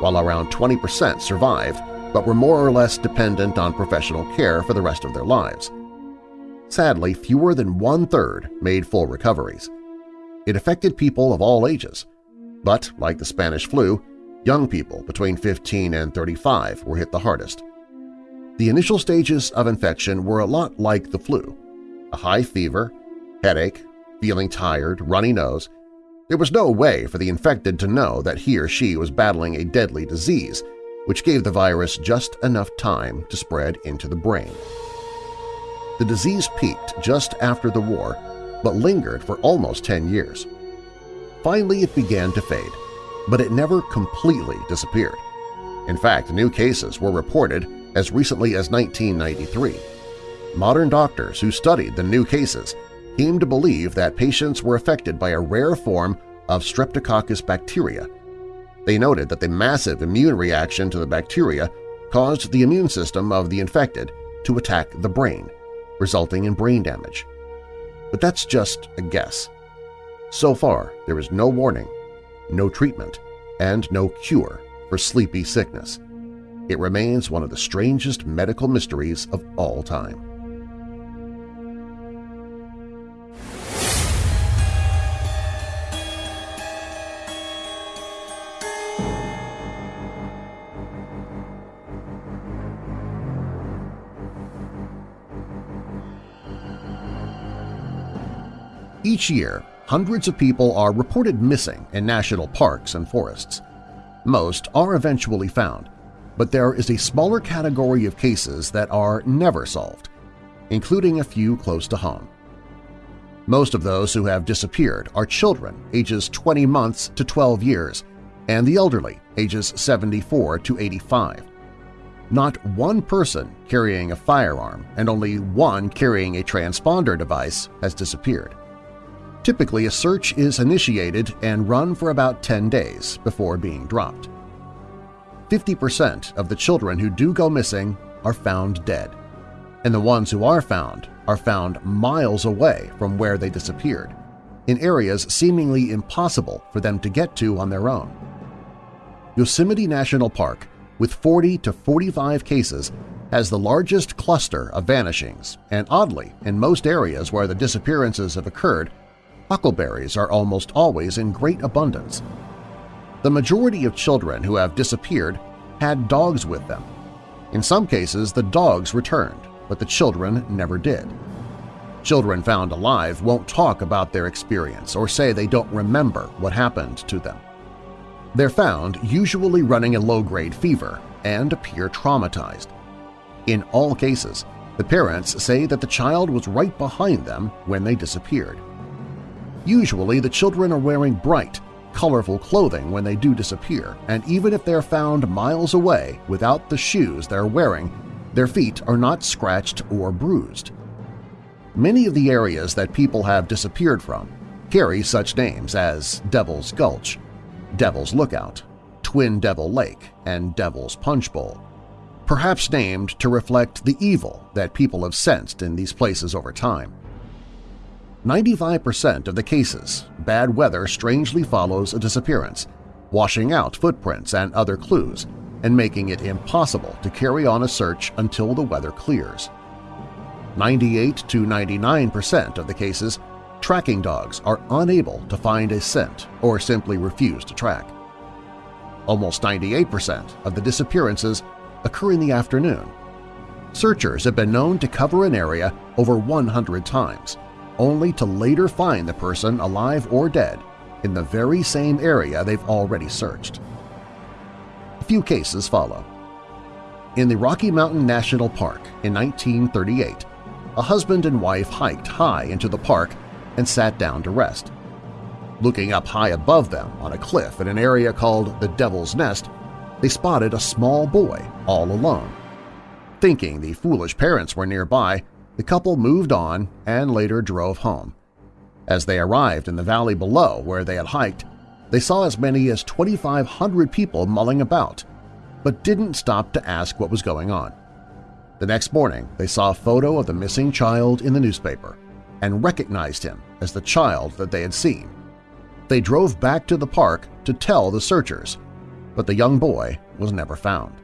while around 20% survived but were more or less dependent on professional care for the rest of their lives. Sadly, fewer than one-third made full recoveries. It affected people of all ages, but, like the Spanish flu, young people between 15 and 35 were hit the hardest. The initial stages of infection were a lot like the flu – a high fever, headache, feeling tired, runny nose. There was no way for the infected to know that he or she was battling a deadly disease – which gave the virus just enough time to spread into the brain. The disease peaked just after the war, but lingered for almost 10 years. Finally, it began to fade, but it never completely disappeared. In fact, new cases were reported as recently as 1993. Modern doctors who studied the new cases came to believe that patients were affected by a rare form of Streptococcus bacteria they noted that the massive immune reaction to the bacteria caused the immune system of the infected to attack the brain, resulting in brain damage. But that's just a guess. So far, there is no warning, no treatment, and no cure for sleepy sickness. It remains one of the strangest medical mysteries of all time. Each year, hundreds of people are reported missing in national parks and forests. Most are eventually found, but there is a smaller category of cases that are never solved, including a few close to home. Most of those who have disappeared are children ages 20 months to 12 years and the elderly ages 74 to 85. not one person carrying a firearm and only one carrying a transponder device has disappeared. Typically, a search is initiated and run for about 10 days before being dropped. 50% of the children who do go missing are found dead, and the ones who are found are found miles away from where they disappeared, in areas seemingly impossible for them to get to on their own. Yosemite National Park, with 40 to 45 cases, has the largest cluster of vanishings, and oddly, in most areas where the disappearances have occurred, huckleberries are almost always in great abundance. The majority of children who have disappeared had dogs with them. In some cases, the dogs returned, but the children never did. Children found alive won't talk about their experience or say they don't remember what happened to them. They're found usually running a low-grade fever and appear traumatized. In all cases, the parents say that the child was right behind them when they disappeared. Usually the children are wearing bright, colorful clothing when they do disappear, and even if they're found miles away without the shoes they're wearing, their feet are not scratched or bruised. Many of the areas that people have disappeared from carry such names as Devil's Gulch, Devil's Lookout, Twin Devil Lake, and Devil's Punch Bowl, perhaps named to reflect the evil that people have sensed in these places over time. 95% of the cases, bad weather strangely follows a disappearance, washing out footprints and other clues and making it impossible to carry on a search until the weather clears. 98 to 99% of the cases, tracking dogs are unable to find a scent or simply refuse to track. Almost 98% of the disappearances occur in the afternoon. Searchers have been known to cover an area over 100 times, only to later find the person alive or dead in the very same area they've already searched. A few cases follow. In the Rocky Mountain National Park in 1938, a husband and wife hiked high into the park and sat down to rest. Looking up high above them on a cliff in an area called the Devil's Nest, they spotted a small boy all alone. Thinking the foolish parents were nearby, the couple moved on and later drove home. As they arrived in the valley below where they had hiked, they saw as many as 2,500 people mulling about, but didn't stop to ask what was going on. The next morning, they saw a photo of the missing child in the newspaper and recognized him as the child that they had seen. They drove back to the park to tell the searchers, but the young boy was never found.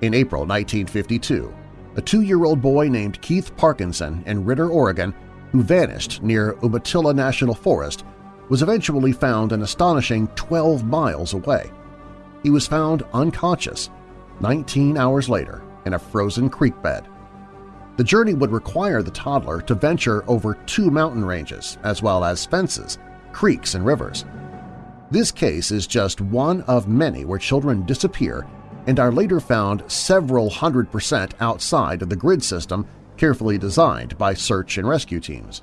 In April 1952, a two-year-old boy named Keith Parkinson in Ritter, Oregon, who vanished near Umatilla National Forest, was eventually found an astonishing 12 miles away. He was found unconscious 19 hours later in a frozen creek bed. The journey would require the toddler to venture over two mountain ranges as well as fences, creeks, and rivers. This case is just one of many where children disappear and are later found several hundred percent outside of the grid system carefully designed by search and rescue teams.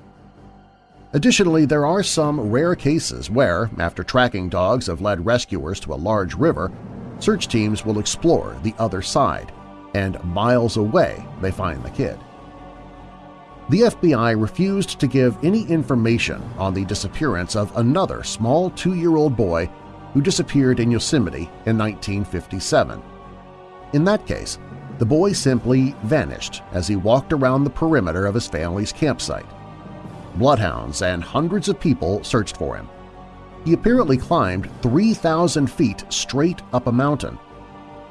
Additionally, there are some rare cases where, after tracking dogs have led rescuers to a large river, search teams will explore the other side, and miles away they find the kid. The FBI refused to give any information on the disappearance of another small two-year-old boy who disappeared in Yosemite in 1957. In that case, the boy simply vanished as he walked around the perimeter of his family's campsite. Bloodhounds and hundreds of people searched for him. He apparently climbed 3,000 feet straight up a mountain.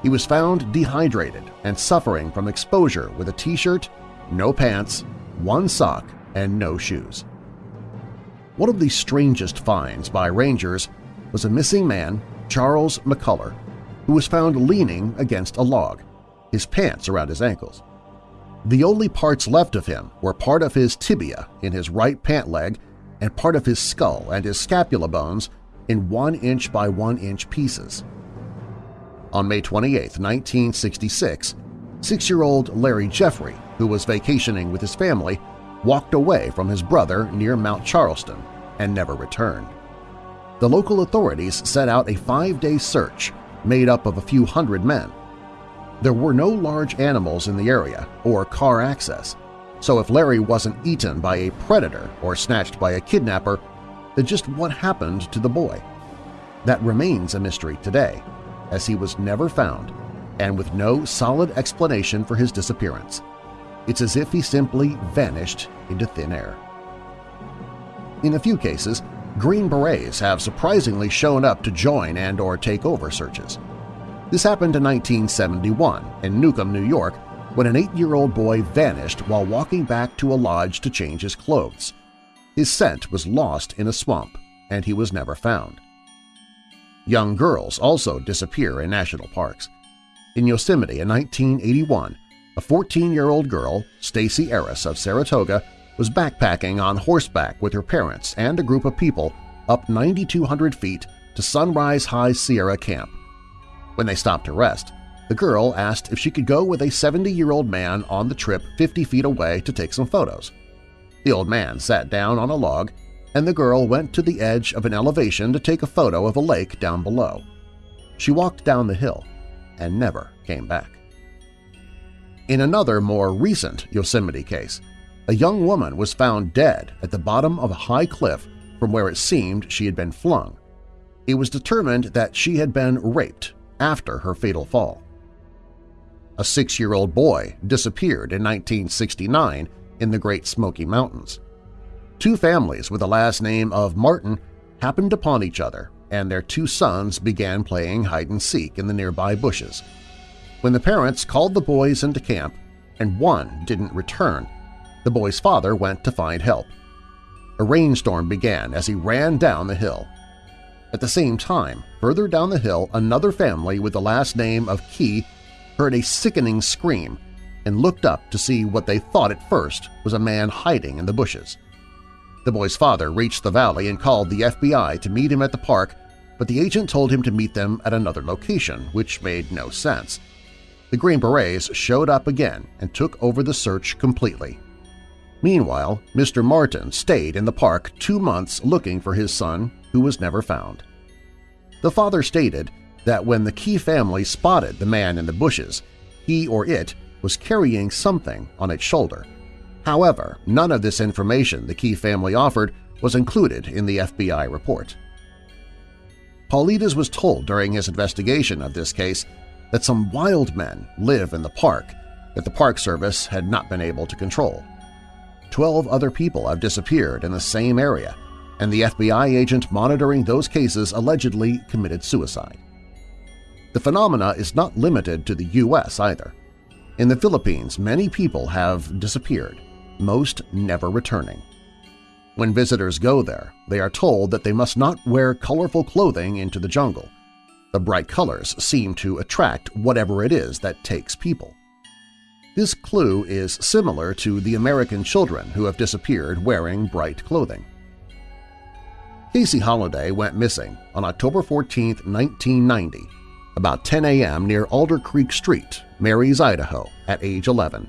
He was found dehydrated and suffering from exposure with a t-shirt, no pants, one sock, and no shoes. One of the strangest finds by rangers was a missing man, Charles McCullough, who was found leaning against a log, his pants around his ankles. The only parts left of him were part of his tibia in his right pant leg and part of his skull and his scapula bones in one-inch by one-inch pieces. On May 28, 1966, six-year-old Larry Jeffrey, who was vacationing with his family, walked away from his brother near Mount Charleston and never returned. The local authorities set out a five-day search made up of a few hundred men. There were no large animals in the area or car access, so if Larry wasn't eaten by a predator or snatched by a kidnapper, then just what happened to the boy? That remains a mystery today, as he was never found and with no solid explanation for his disappearance. It's as if he simply vanished into thin air. In a few cases, Green Berets have surprisingly shown up to join and or take over searches. This happened in 1971 in Newcomb, New York, when an eight-year-old boy vanished while walking back to a lodge to change his clothes. His scent was lost in a swamp, and he was never found. Young girls also disappear in national parks. In Yosemite in 1981, a 14-year-old girl, Stacy Arras of Saratoga, was backpacking on horseback with her parents and a group of people up 9,200 feet to Sunrise High Sierra Camp. When they stopped to rest, the girl asked if she could go with a 70-year-old man on the trip 50 feet away to take some photos. The old man sat down on a log, and the girl went to the edge of an elevation to take a photo of a lake down below. She walked down the hill and never came back. In another, more recent Yosemite case, a young woman was found dead at the bottom of a high cliff from where it seemed she had been flung. It was determined that she had been raped after her fatal fall. A six-year-old boy disappeared in 1969 in the Great Smoky Mountains. Two families with the last name of Martin happened upon each other and their two sons began playing hide-and-seek in the nearby bushes. When the parents called the boys into camp and one didn't return, the boy's father went to find help. A rainstorm began as he ran down the hill. At the same time, further down the hill, another family with the last name of Key heard a sickening scream and looked up to see what they thought at first was a man hiding in the bushes. The boy's father reached the valley and called the FBI to meet him at the park, but the agent told him to meet them at another location, which made no sense. The Green Berets showed up again and took over the search completely. Meanwhile, Mr. Martin stayed in the park two months looking for his son, who was never found. The father stated that when the Key family spotted the man in the bushes, he or it was carrying something on its shoulder. However, none of this information the Key family offered was included in the FBI report. Paulides was told during his investigation of this case that some wild men live in the park that the Park Service had not been able to control. Twelve other people have disappeared in the same area, and the FBI agent monitoring those cases allegedly committed suicide. The phenomena is not limited to the U.S. either. In the Philippines, many people have disappeared, most never returning. When visitors go there, they are told that they must not wear colorful clothing into the jungle. The bright colors seem to attract whatever it is that takes people. This clue is similar to the American children who have disappeared wearing bright clothing. Casey Holliday went missing on October 14, 1990, about 10 a.m. near Alder Creek Street, Maries, Idaho, at age 11.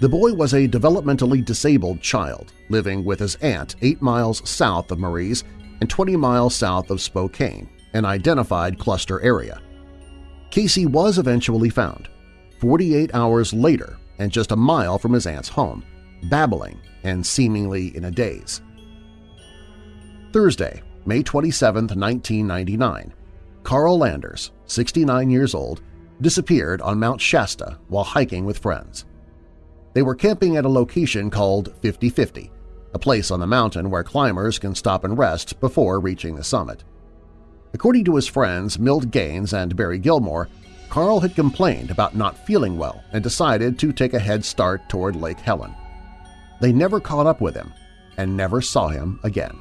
The boy was a developmentally disabled child living with his aunt 8 miles south of Maries and 20 miles south of Spokane, an identified cluster area. Casey was eventually found, 48 hours later and just a mile from his aunt's home, babbling and seemingly in a daze. Thursday, May 27, 1999, Carl Landers, 69 years old, disappeared on Mount Shasta while hiking with friends. They were camping at a location called 5050, a place on the mountain where climbers can stop and rest before reaching the summit. According to his friends Milt Gaines and Barry Gilmore, Carl had complained about not feeling well and decided to take a head start toward Lake Helen. They never caught up with him and never saw him again.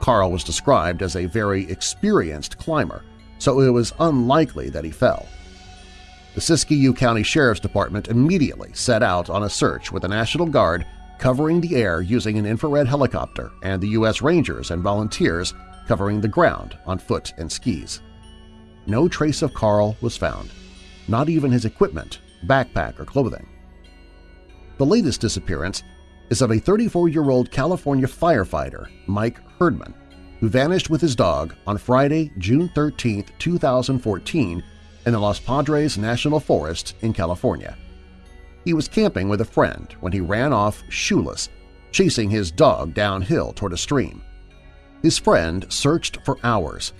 Carl was described as a very experienced climber, so it was unlikely that he fell. The Siskiyou County Sheriff's Department immediately set out on a search with the National Guard covering the air using an infrared helicopter and the U.S. Rangers and volunteers covering the ground on foot and skis. No trace of Carl was found, not even his equipment, backpack, or clothing. The latest disappearance is of a 34-year-old California firefighter, Mike Herdman, who vanished with his dog on Friday, June 13, 2014 in the Los Padres National Forest in California. He was camping with a friend when he ran off shoeless, chasing his dog downhill toward a stream. His friend searched for hours,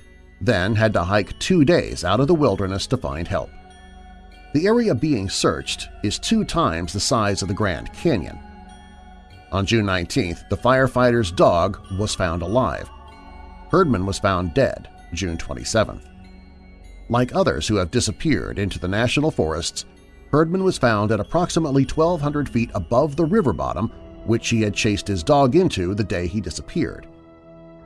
then had to hike two days out of the wilderness to find help. The area being searched is two times the size of the Grand Canyon. On June 19th, the firefighter's dog was found alive. Herdman was found dead June 27th. Like others who have disappeared into the national forests, Herdman was found at approximately 1,200 feet above the river bottom which he had chased his dog into the day he disappeared.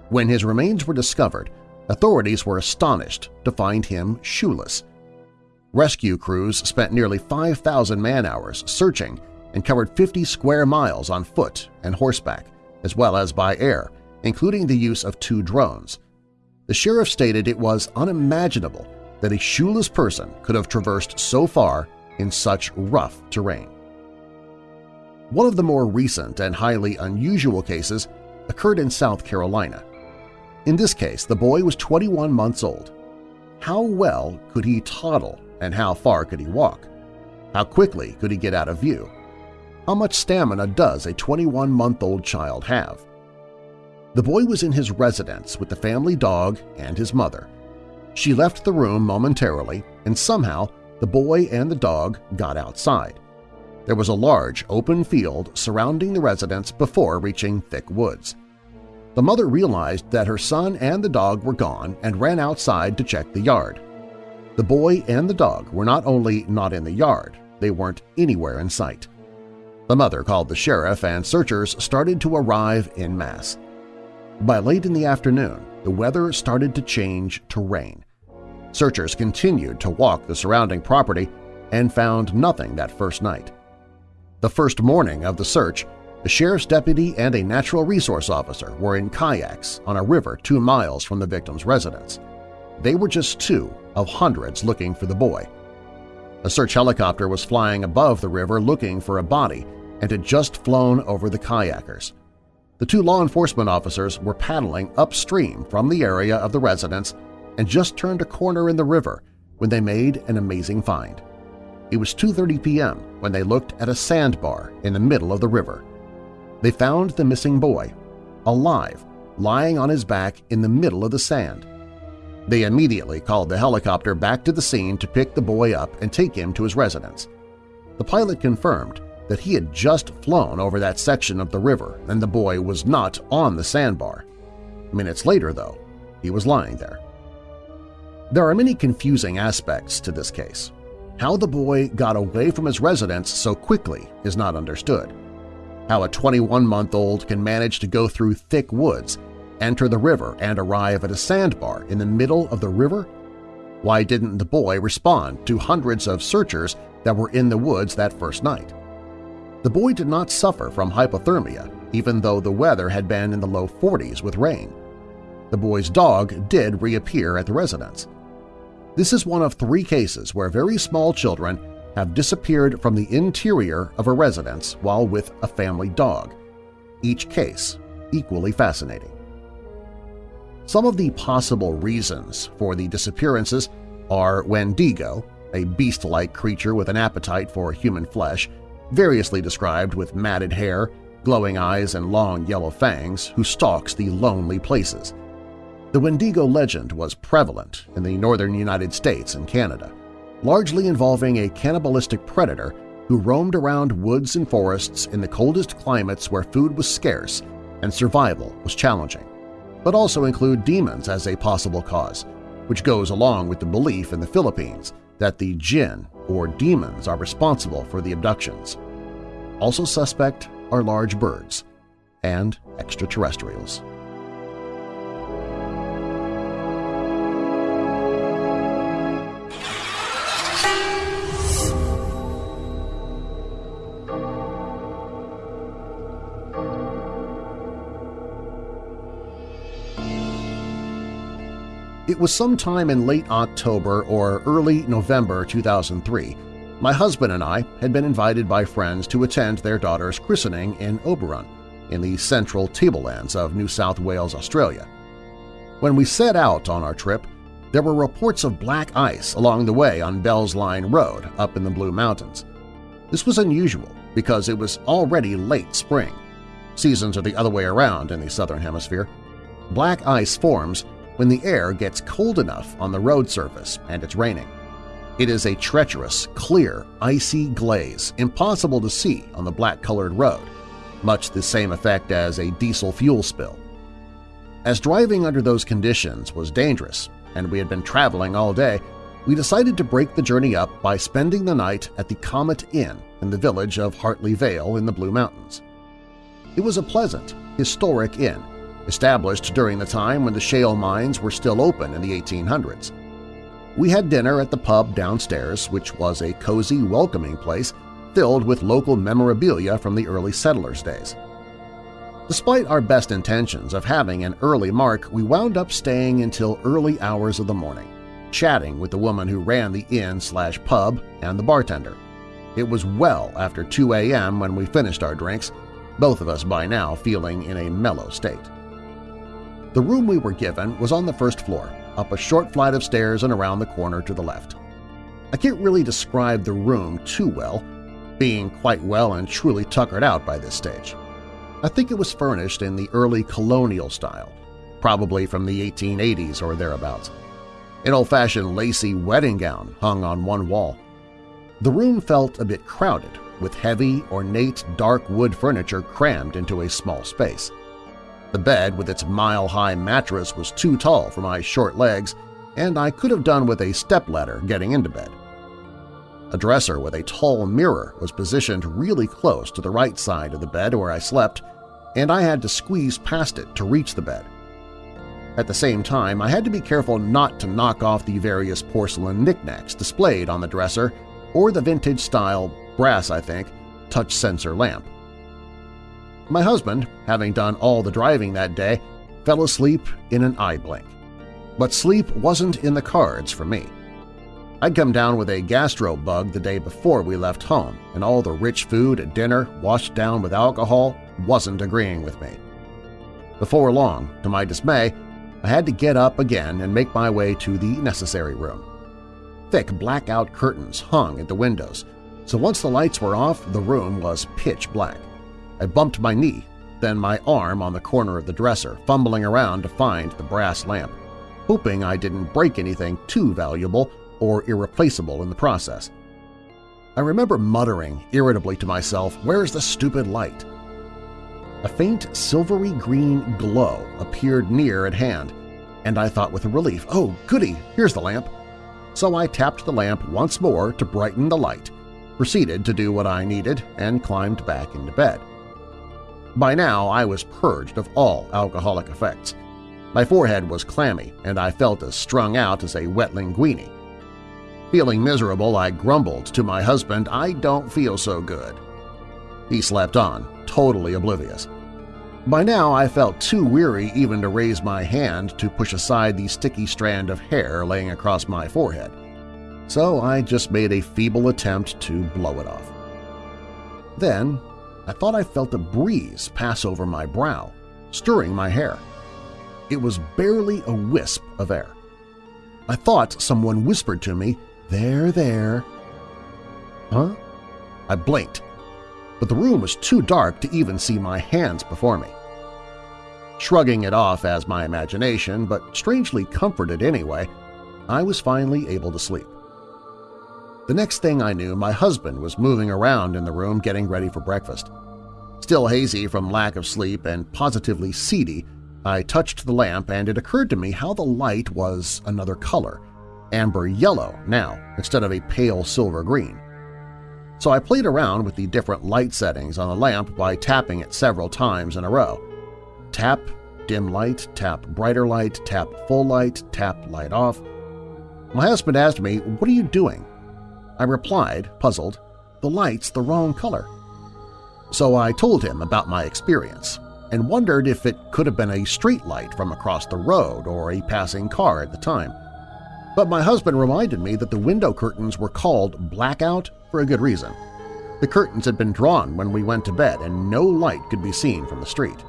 When his remains were discovered, authorities were astonished to find him shoeless. Rescue crews spent nearly 5,000 man-hours searching and covered 50 square miles on foot and horseback, as well as by air, including the use of two drones. The sheriff stated it was unimaginable that a shoeless person could have traversed so far in such rough terrain. One of the more recent and highly unusual cases occurred in South Carolina. In this case, the boy was 21 months old. How well could he toddle and how far could he walk? How quickly could he get out of view? How much stamina does a 21-month-old child have? The boy was in his residence with the family dog and his mother. She left the room momentarily, and somehow the boy and the dog got outside. There was a large open field surrounding the residence before reaching thick woods. The mother realized that her son and the dog were gone and ran outside to check the yard. The boy and the dog were not only not in the yard, they weren't anywhere in sight. The mother called the sheriff and searchers started to arrive in mass. By late in the afternoon, the weather started to change to rain. Searchers continued to walk the surrounding property and found nothing that first night. The first morning of the search, a sheriff's deputy and a natural resource officer were in kayaks on a river two miles from the victim's residence. They were just two of hundreds looking for the boy. A search helicopter was flying above the river looking for a body and had just flown over the kayakers. The two law enforcement officers were paddling upstream from the area of the residence and just turned a corner in the river when they made an amazing find. It was 2.30 p.m. when they looked at a sandbar in the middle of the river. They found the missing boy, alive, lying on his back in the middle of the sand. They immediately called the helicopter back to the scene to pick the boy up and take him to his residence. The pilot confirmed that he had just flown over that section of the river and the boy was not on the sandbar. Minutes later, though, he was lying there. There are many confusing aspects to this case. How the boy got away from his residence so quickly is not understood. How a 21-month-old can manage to go through thick woods, enter the river, and arrive at a sandbar in the middle of the river? Why didn't the boy respond to hundreds of searchers that were in the woods that first night? The boy did not suffer from hypothermia, even though the weather had been in the low 40s with rain. The boy's dog did reappear at the residence. This is one of three cases where very small children have disappeared from the interior of a residence while with a family dog, each case equally fascinating. Some of the possible reasons for the disappearances are Wendigo, a beast-like creature with an appetite for human flesh, variously described with matted hair, glowing eyes, and long yellow fangs, who stalks the lonely places – the Wendigo legend was prevalent in the northern United States and Canada, largely involving a cannibalistic predator who roamed around woods and forests in the coldest climates where food was scarce and survival was challenging, but also include demons as a possible cause, which goes along with the belief in the Philippines that the jinn or demons are responsible for the abductions. Also suspect are large birds and extraterrestrials. It was sometime in late October or early November 2003. My husband and I had been invited by friends to attend their daughter's christening in Oberon, in the central tablelands of New South Wales, Australia. When we set out on our trip, there were reports of black ice along the way on Bell's Line Road up in the Blue Mountains. This was unusual because it was already late spring. Seasons are the other way around in the Southern Hemisphere. Black ice forms when the air gets cold enough on the road surface and it's raining. It is a treacherous, clear, icy glaze, impossible to see on the black-colored road, much the same effect as a diesel fuel spill. As driving under those conditions was dangerous, and we had been traveling all day, we decided to break the journey up by spending the night at the Comet Inn in the village of Hartley Vale in the Blue Mountains. It was a pleasant, historic inn, established during the time when the shale mines were still open in the 1800s. We had dinner at the pub downstairs, which was a cozy, welcoming place filled with local memorabilia from the early settlers' days. Despite our best intentions of having an early mark, we wound up staying until early hours of the morning, chatting with the woman who ran the inn-slash-pub and the bartender. It was well after 2 a.m. when we finished our drinks, both of us by now feeling in a mellow state. The room we were given was on the first floor, up a short flight of stairs and around the corner to the left. I can't really describe the room too well, being quite well and truly tuckered out by this stage. I think it was furnished in the early colonial style, probably from the 1880s or thereabouts. An old-fashioned lacy wedding gown hung on one wall. The room felt a bit crowded, with heavy, ornate dark wood furniture crammed into a small space. The bed with its mile-high mattress was too tall for my short legs, and I could have done with a stepladder getting into bed. A dresser with a tall mirror was positioned really close to the right side of the bed where I slept, and I had to squeeze past it to reach the bed. At the same time, I had to be careful not to knock off the various porcelain knickknacks displayed on the dresser or the vintage-style, brass I think, touch sensor lamp. My husband, having done all the driving that day, fell asleep in an eye blink. But sleep wasn't in the cards for me. I'd come down with a gastro bug the day before we left home, and all the rich food at dinner washed down with alcohol wasn't agreeing with me. Before long, to my dismay, I had to get up again and make my way to the necessary room. Thick blackout curtains hung at the windows, so once the lights were off, the room was pitch black. I bumped my knee, then my arm on the corner of the dresser, fumbling around to find the brass lamp, hoping I didn't break anything too valuable or irreplaceable in the process. I remember muttering irritably to myself, where's the stupid light? A faint silvery green glow appeared near at hand, and I thought with relief, oh goody, here's the lamp. So I tapped the lamp once more to brighten the light, proceeded to do what I needed, and climbed back into bed. By now I was purged of all alcoholic effects. My forehead was clammy, and I felt as strung out as a wet linguine. Feeling miserable, I grumbled to my husband, I don't feel so good. He slept on, totally oblivious. By now I felt too weary even to raise my hand to push aside the sticky strand of hair laying across my forehead, so I just made a feeble attempt to blow it off. Then I thought I felt a breeze pass over my brow, stirring my hair. It was barely a wisp of air. I thought someone whispered to me, there, there. Huh? I blinked, but the room was too dark to even see my hands before me. Shrugging it off as my imagination, but strangely comforted anyway, I was finally able to sleep. The next thing I knew, my husband was moving around in the room getting ready for breakfast. Still hazy from lack of sleep and positively seedy, I touched the lamp and it occurred to me how the light was another color, amber yellow now instead of a pale silver green. So I played around with the different light settings on the lamp by tapping it several times in a row. Tap, dim light, tap brighter light, tap full light, tap light off. My husband asked me, what are you doing? I replied, puzzled, the light's the wrong color. So I told him about my experience and wondered if it could have been a street light from across the road or a passing car at the time. But my husband reminded me that the window curtains were called blackout for a good reason. The curtains had been drawn when we went to bed and no light could be seen from the street.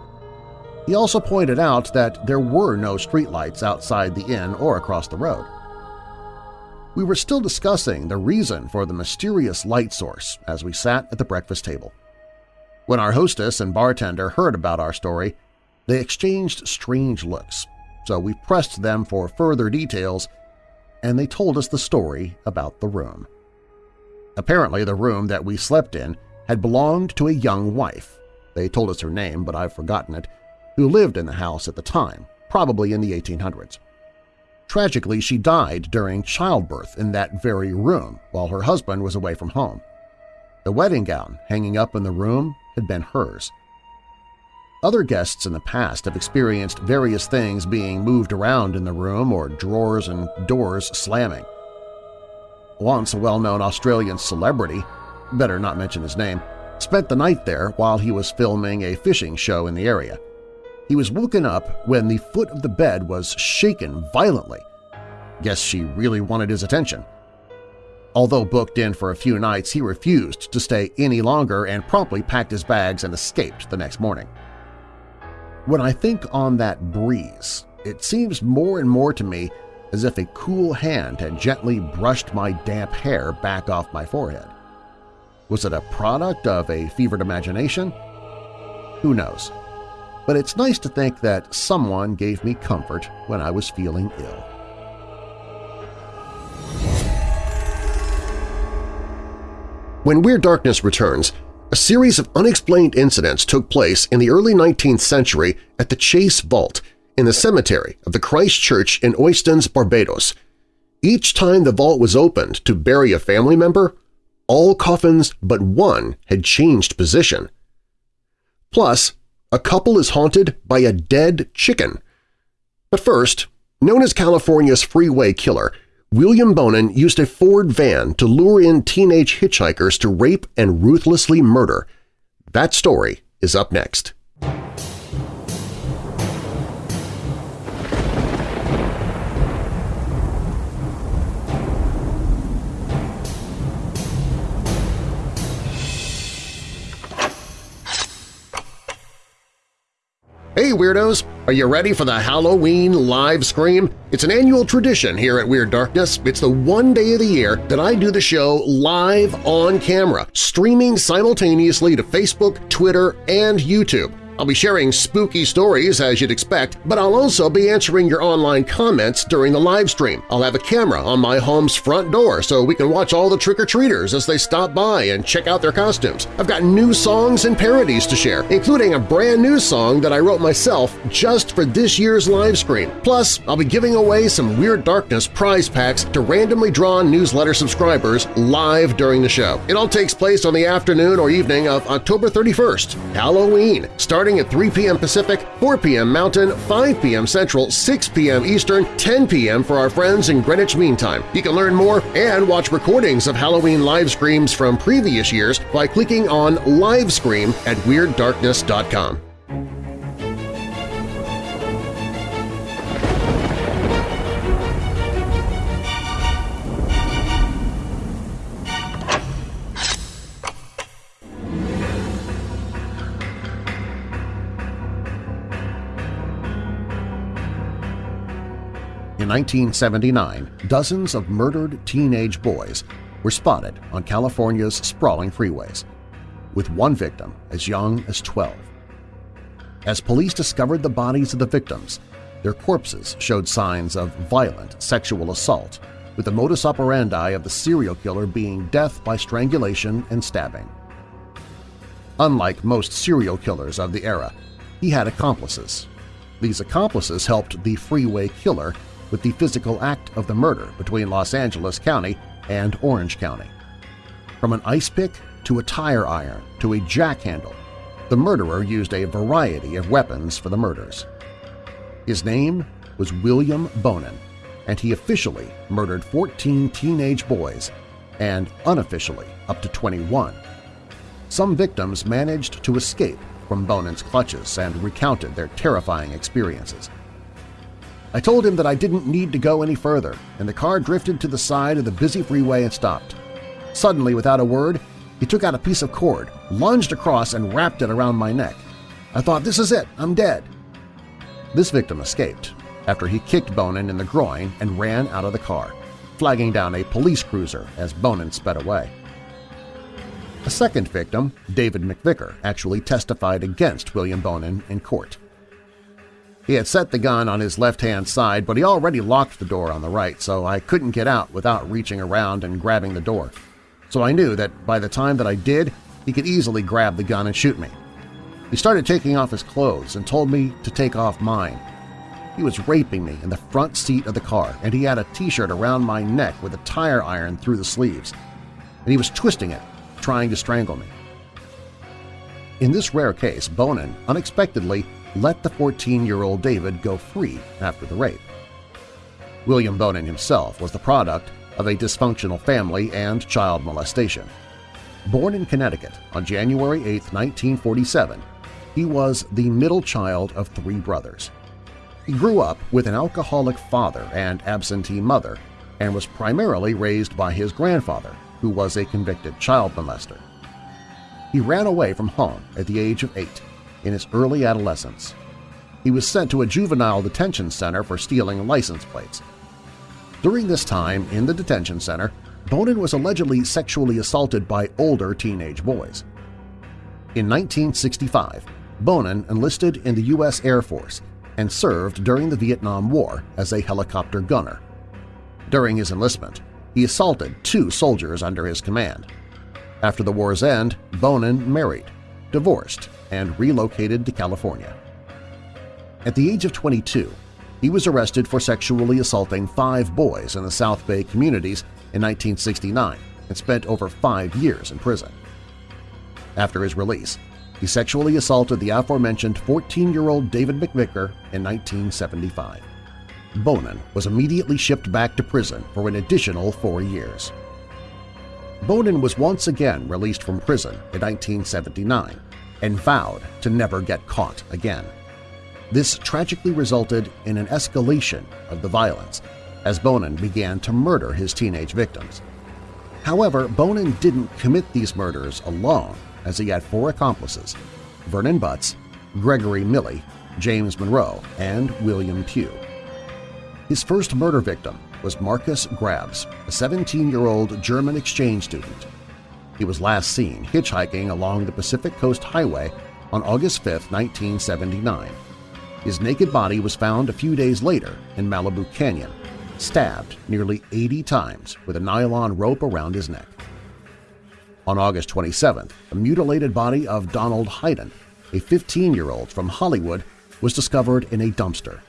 He also pointed out that there were no streetlights outside the inn or across the road. We were still discussing the reason for the mysterious light source as we sat at the breakfast table. When our hostess and bartender heard about our story, they exchanged strange looks, so we pressed them for further details and they told us the story about the room. Apparently the room that we slept in had belonged to a young wife – they told us her name but I've forgotten it – who lived in the house at the time, probably in the 1800s. Tragically, she died during childbirth in that very room while her husband was away from home. The wedding gown hanging up in the room had been hers. Other guests in the past have experienced various things being moved around in the room or drawers and doors slamming. Once a well-known Australian celebrity, better not mention his name, spent the night there while he was filming a fishing show in the area. He was woken up when the foot of the bed was shaken violently. Guess she really wanted his attention. Although booked in for a few nights, he refused to stay any longer and promptly packed his bags and escaped the next morning. When I think on that breeze, it seems more and more to me as if a cool hand had gently brushed my damp hair back off my forehead. Was it a product of a fevered imagination? Who knows? but it's nice to think that someone gave me comfort when I was feeling ill. When Weird Darkness returns, a series of unexplained incidents took place in the early 19th century at the Chase Vault in the cemetery of the Christ Church in Oistins, Barbados. Each time the vault was opened to bury a family member, all coffins but one had changed position. Plus, a couple is haunted by a dead chicken. But first, known as California's freeway killer, William Bonin used a Ford van to lure in teenage hitchhikers to rape and ruthlessly murder. That story is up next. Hey Weirdos! Are you ready for the Halloween live scream? It's an annual tradition here at Weird Darkness. It's the one day of the year that I do the show live on camera, streaming simultaneously to Facebook, Twitter, and YouTube. I'll be sharing spooky stories as you'd expect, but I'll also be answering your online comments during the live stream. I'll have a camera on my home's front door so we can watch all the trick-or-treaters as they stop by and check out their costumes. I've got new songs and parodies to share, including a brand new song that I wrote myself just for this year's live stream. Plus, I'll be giving away some Weird Darkness prize packs to randomly drawn newsletter subscribers live during the show. It all takes place on the afternoon or evening of October 31st, Halloween, starting starting at 3 p.m. Pacific, 4 p.m. Mountain, 5 p.m. Central, 6 p.m. Eastern, 10 p.m. for our friends in Greenwich Mean Time. You can learn more and watch recordings of Halloween live screams from previous years by clicking on Live Scream at WeirdDarkness.com. 1979, dozens of murdered teenage boys were spotted on California's sprawling freeways, with one victim as young as 12. As police discovered the bodies of the victims, their corpses showed signs of violent sexual assault, with the modus operandi of the serial killer being death by strangulation and stabbing. Unlike most serial killers of the era, he had accomplices. These accomplices helped the freeway killer with the physical act of the murder between Los Angeles County and Orange County. From an ice pick to a tire iron to a jack handle, the murderer used a variety of weapons for the murders. His name was William Bonin, and he officially murdered 14 teenage boys and unofficially up to 21. Some victims managed to escape from Bonin's clutches and recounted their terrifying experiences. I told him that I didn't need to go any further, and the car drifted to the side of the busy freeway and stopped. Suddenly, without a word, he took out a piece of cord, lunged across, and wrapped it around my neck. I thought, this is it, I'm dead. This victim escaped after he kicked Bonin in the groin and ran out of the car, flagging down a police cruiser as Bonin sped away. A second victim, David McVicker, actually testified against William Bonin in court. He had set the gun on his left-hand side, but he already locked the door on the right, so I couldn't get out without reaching around and grabbing the door. So I knew that by the time that I did, he could easily grab the gun and shoot me. He started taking off his clothes and told me to take off mine. He was raping me in the front seat of the car, and he had a t-shirt around my neck with a tire iron through the sleeves. And he was twisting it, trying to strangle me. In this rare case, Bonin unexpectedly let the 14-year-old David go free after the rape. William Bonin himself was the product of a dysfunctional family and child molestation. Born in Connecticut on January 8, 1947, he was the middle child of three brothers. He grew up with an alcoholic father and absentee mother and was primarily raised by his grandfather, who was a convicted child molester. He ran away from home at the age of eight in his early adolescence. He was sent to a juvenile detention center for stealing license plates. During this time in the detention center, Bonin was allegedly sexually assaulted by older teenage boys. In 1965, Bonin enlisted in the U.S. Air Force and served during the Vietnam War as a helicopter gunner. During his enlistment, he assaulted two soldiers under his command. After the war's end, Bonin married, divorced, and relocated to California. At the age of 22, he was arrested for sexually assaulting five boys in the South Bay communities in 1969 and spent over five years in prison. After his release, he sexually assaulted the aforementioned 14-year-old David McVicker in 1975. Bonin was immediately shipped back to prison for an additional four years. Bonin was once again released from prison in 1979 and vowed to never get caught again. This tragically resulted in an escalation of the violence as Bonin began to murder his teenage victims. However, Bonin didn't commit these murders alone as he had four accomplices – Vernon Butts, Gregory Miley, James Monroe, and William Pugh. His first murder victim was Marcus Grabs, a 17-year-old German exchange student. He was last seen hitchhiking along the Pacific Coast Highway on August 5, 1979. His naked body was found a few days later in Malibu Canyon, stabbed nearly 80 times with a nylon rope around his neck. On August 27th, the mutilated body of Donald Hayden, a 15-year-old from Hollywood, was discovered in a dumpster.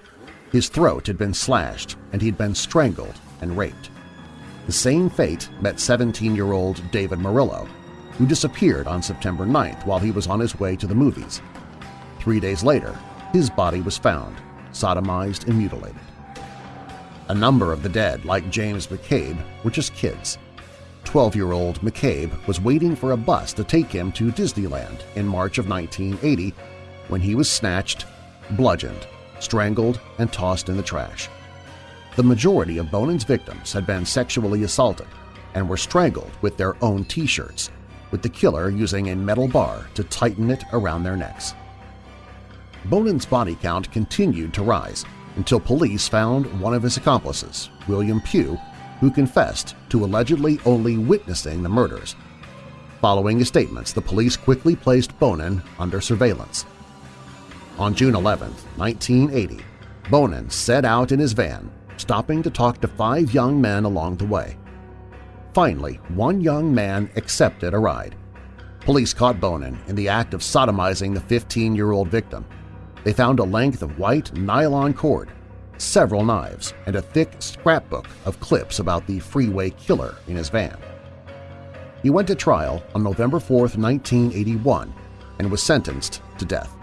His throat had been slashed and he'd been strangled and raped. The same fate met 17-year-old David Murillo, who disappeared on September 9th while he was on his way to the movies. Three days later, his body was found, sodomized and mutilated. A number of the dead, like James McCabe, were just kids. 12-year-old McCabe was waiting for a bus to take him to Disneyland in March of 1980 when he was snatched, bludgeoned, strangled, and tossed in the trash. The majority of Bonin's victims had been sexually assaulted and were strangled with their own T-shirts, with the killer using a metal bar to tighten it around their necks. Bonin's body count continued to rise until police found one of his accomplices, William Pugh, who confessed to allegedly only witnessing the murders. Following his statements, the police quickly placed Bonin under surveillance. On June 11, 1980, Bonin set out in his van, stopping to talk to five young men along the way. Finally, one young man accepted a ride. Police caught Bonin in the act of sodomizing the 15-year-old victim, they found a length of white nylon cord, several knives, and a thick scrapbook of clips about the freeway killer in his van. He went to trial on November 4, 1981, and was sentenced to death.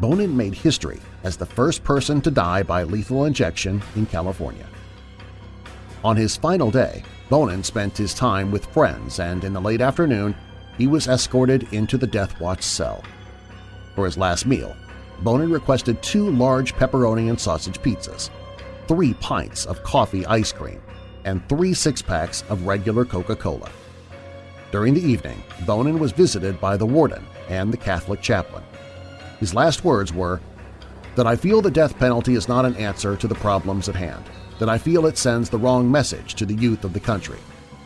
Bonin made history as the first person to die by lethal injection in California. On his final day, Bonin spent his time with friends and in the late afternoon he was escorted into the Death Watch cell. For his last meal, Bonin requested two large pepperoni and sausage pizzas, three pints of coffee ice cream, and three six-packs of regular Coca-Cola. During the evening, Bonin was visited by the warden and the Catholic chaplain. His last words were, that I feel the death penalty is not an answer to the problems at hand, that I feel it sends the wrong message to the youth of the country.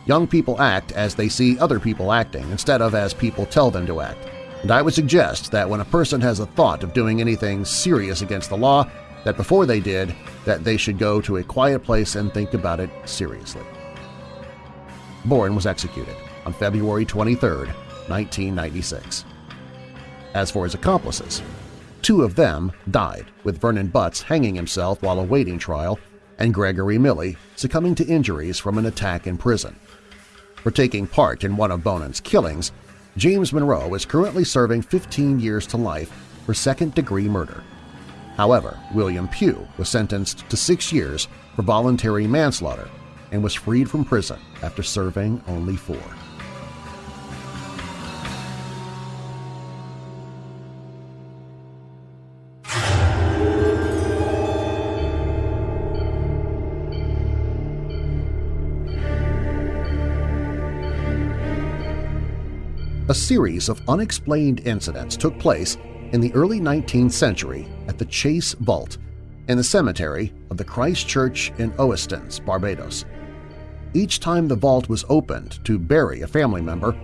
Young people act as they see other people acting instead of as people tell them to act, and I would suggest that when a person has a thought of doing anything serious against the law, that before they did, that they should go to a quiet place and think about it seriously. Bonin was executed on February 23, 1996. As for his accomplices, Two of them died, with Vernon Butts hanging himself while awaiting trial and Gregory Miley succumbing to injuries from an attack in prison. For taking part in one of Bonin's killings, James Monroe is currently serving 15 years to life for second-degree murder. However, William Pugh was sentenced to six years for voluntary manslaughter and was freed from prison after serving only four. A series of unexplained incidents took place in the early 19th century at the Chase Vault in the cemetery of the Christ Church in Oistins, Barbados. Each time the vault was opened to bury a family member,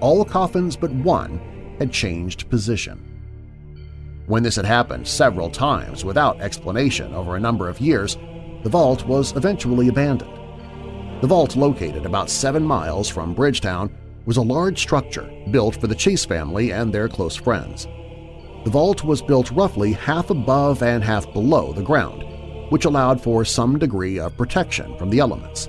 all coffins but one had changed position. When this had happened several times without explanation over a number of years, the vault was eventually abandoned. The vault located about seven miles from Bridgetown was a large structure built for the Chase family and their close friends. The vault was built roughly half above and half below the ground, which allowed for some degree of protection from the elements.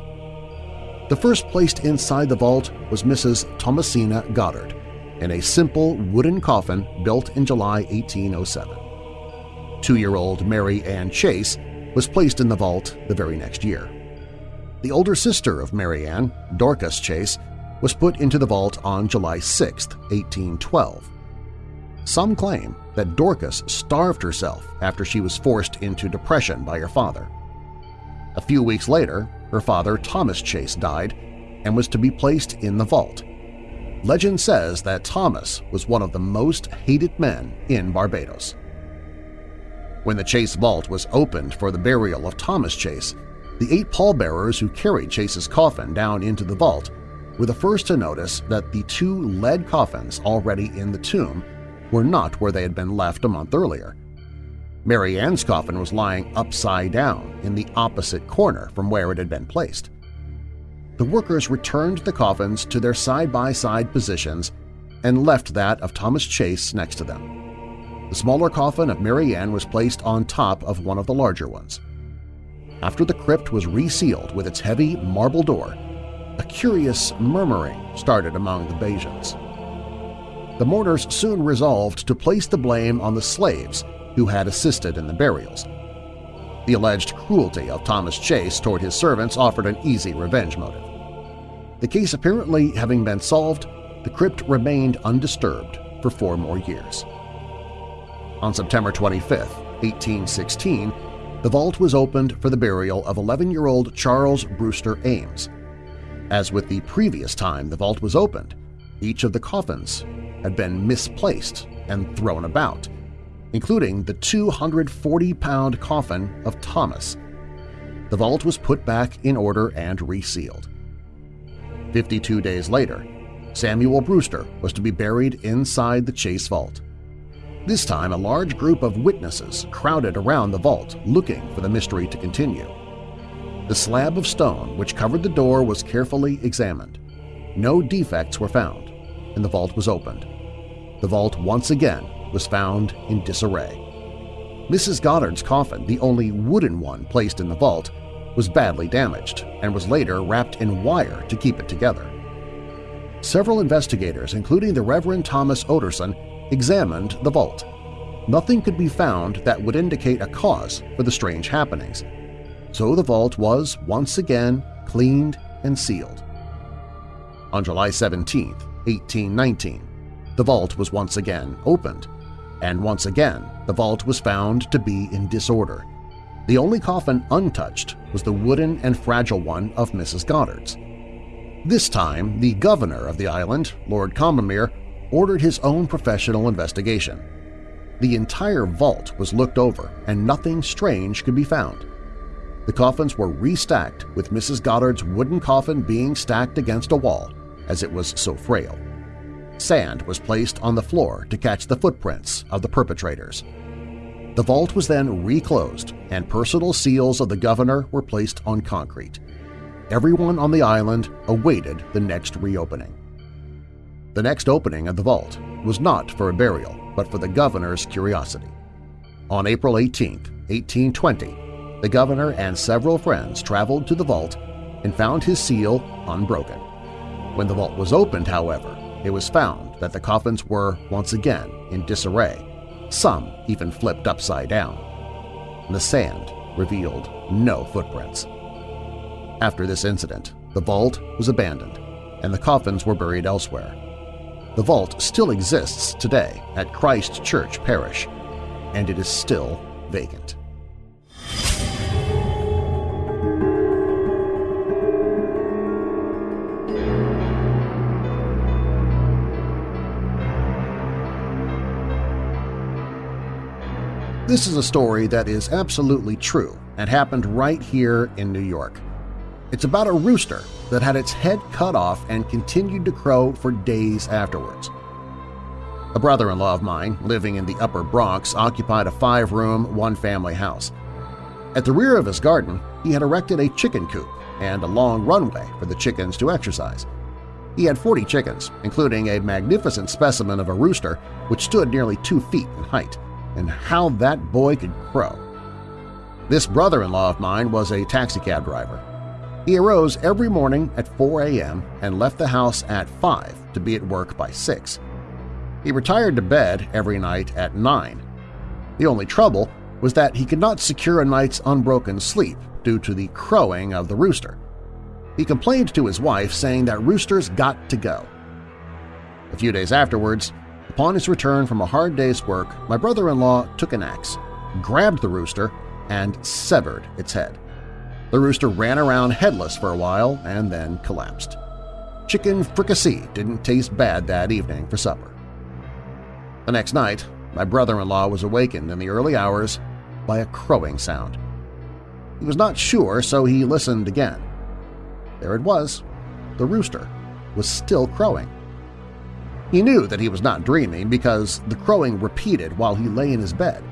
The first placed inside the vault was Mrs. Thomasina Goddard in a simple wooden coffin built in July 1807. Two-year-old Mary Ann Chase was placed in the vault the very next year. The older sister of Mary Ann, Dorcas Chase, was put into the vault on July 6, 1812. Some claim that Dorcas starved herself after she was forced into depression by her father. A few weeks later, her father Thomas Chase died and was to be placed in the vault. Legend says that Thomas was one of the most hated men in Barbados. When the Chase vault was opened for the burial of Thomas Chase, the eight pallbearers who carried Chase's coffin down into the vault were the first to notice that the two lead coffins already in the tomb were not where they had been left a month earlier. Mary Ann's coffin was lying upside down in the opposite corner from where it had been placed. The workers returned the coffins to their side-by-side -side positions and left that of Thomas Chase next to them. The smaller coffin of Mary Ann was placed on top of one of the larger ones. After the crypt was resealed with its heavy marble door, a curious murmuring started among the Bajans. The mourners soon resolved to place the blame on the slaves who had assisted in the burials. The alleged cruelty of Thomas Chase toward his servants offered an easy revenge motive. The case apparently having been solved, the crypt remained undisturbed for four more years. On September 25, 1816, the vault was opened for the burial of 11-year-old Charles Brewster Ames, as with the previous time the vault was opened, each of the coffins had been misplaced and thrown about, including the 240-pound coffin of Thomas. The vault was put back in order and resealed. Fifty-two days later, Samuel Brewster was to be buried inside the Chase Vault. This time, a large group of witnesses crowded around the vault looking for the mystery to continue. The slab of stone which covered the door was carefully examined. No defects were found, and the vault was opened. The vault once again was found in disarray. Mrs. Goddard's coffin, the only wooden one placed in the vault, was badly damaged and was later wrapped in wire to keep it together. Several investigators, including the Reverend Thomas Orderson, examined the vault. Nothing could be found that would indicate a cause for the strange happenings, so the vault was once again cleaned and sealed. On July 17, 1819, the vault was once again opened, and once again the vault was found to be in disorder. The only coffin untouched was the wooden and fragile one of Mrs. Goddard's. This time, the governor of the island, Lord Combermere, ordered his own professional investigation. The entire vault was looked over and nothing strange could be found. The coffins were restacked with Mrs. Goddard's wooden coffin being stacked against a wall as it was so frail. Sand was placed on the floor to catch the footprints of the perpetrators. The vault was then reclosed and personal seals of the governor were placed on concrete. Everyone on the island awaited the next reopening. The next opening of the vault was not for a burial, but for the governor's curiosity. On April 18, 1820, the governor and several friends traveled to the vault and found his seal unbroken. When the vault was opened, however, it was found that the coffins were once again in disarray, some even flipped upside down. The sand revealed no footprints. After this incident, the vault was abandoned and the coffins were buried elsewhere. The vault still exists today at Christ Church Parish, and it is still vacant. This is a story that is absolutely true and happened right here in New York. It's about a rooster that had its head cut off and continued to crow for days afterwards. A brother-in-law of mine living in the Upper Bronx occupied a five-room, one-family house. At the rear of his garden, he had erected a chicken coop and a long runway for the chickens to exercise. He had 40 chickens, including a magnificent specimen of a rooster which stood nearly two feet in height and how that boy could crow. This brother-in-law of mine was a taxicab driver. He arose every morning at 4 a.m. and left the house at 5 to be at work by 6. He retired to bed every night at 9. The only trouble was that he could not secure a night's unbroken sleep due to the crowing of the rooster. He complained to his wife saying that roosters got to go. A few days afterwards, Upon his return from a hard day's work, my brother-in-law took an axe, grabbed the rooster, and severed its head. The rooster ran around headless for a while and then collapsed. Chicken fricassee didn't taste bad that evening for supper. The next night, my brother-in-law was awakened in the early hours by a crowing sound. He was not sure, so he listened again. There it was. The rooster was still crowing. He knew that he was not dreaming because the crowing repeated while he lay in his bed.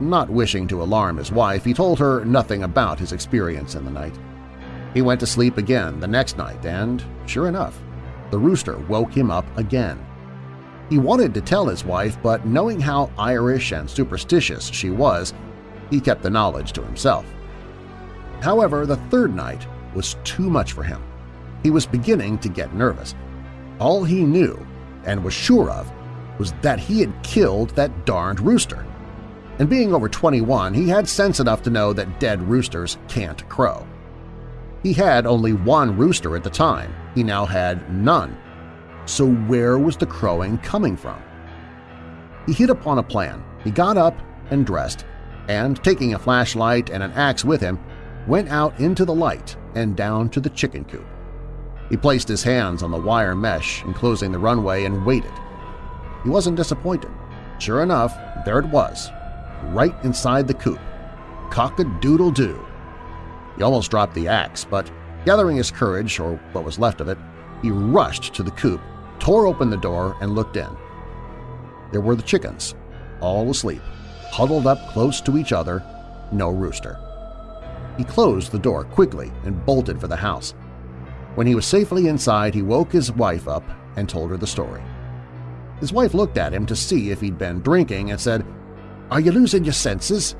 Not wishing to alarm his wife, he told her nothing about his experience in the night. He went to sleep again the next night and, sure enough, the rooster woke him up again. He wanted to tell his wife, but knowing how Irish and superstitious she was, he kept the knowledge to himself. However, the third night was too much for him. He was beginning to get nervous. All he knew and was sure of was that he had killed that darned rooster. And being over 21, he had sense enough to know that dead roosters can't crow. He had only one rooster at the time, he now had none. So where was the crowing coming from? He hit upon a plan. He got up and dressed, and taking a flashlight and an axe with him, went out into the light and down to the chicken coop. He placed his hands on the wire mesh enclosing the runway and waited. He wasn't disappointed. Sure enough, there it was, right inside the coop. Cock-a-doodle-doo. He almost dropped the axe, but gathering his courage, or what was left of it, he rushed to the coop, tore open the door, and looked in. There were the chickens, all asleep, huddled up close to each other, no rooster. He closed the door quickly and bolted for the house. When he was safely inside, he woke his wife up and told her the story. His wife looked at him to see if he'd been drinking and said, Are you losing your senses?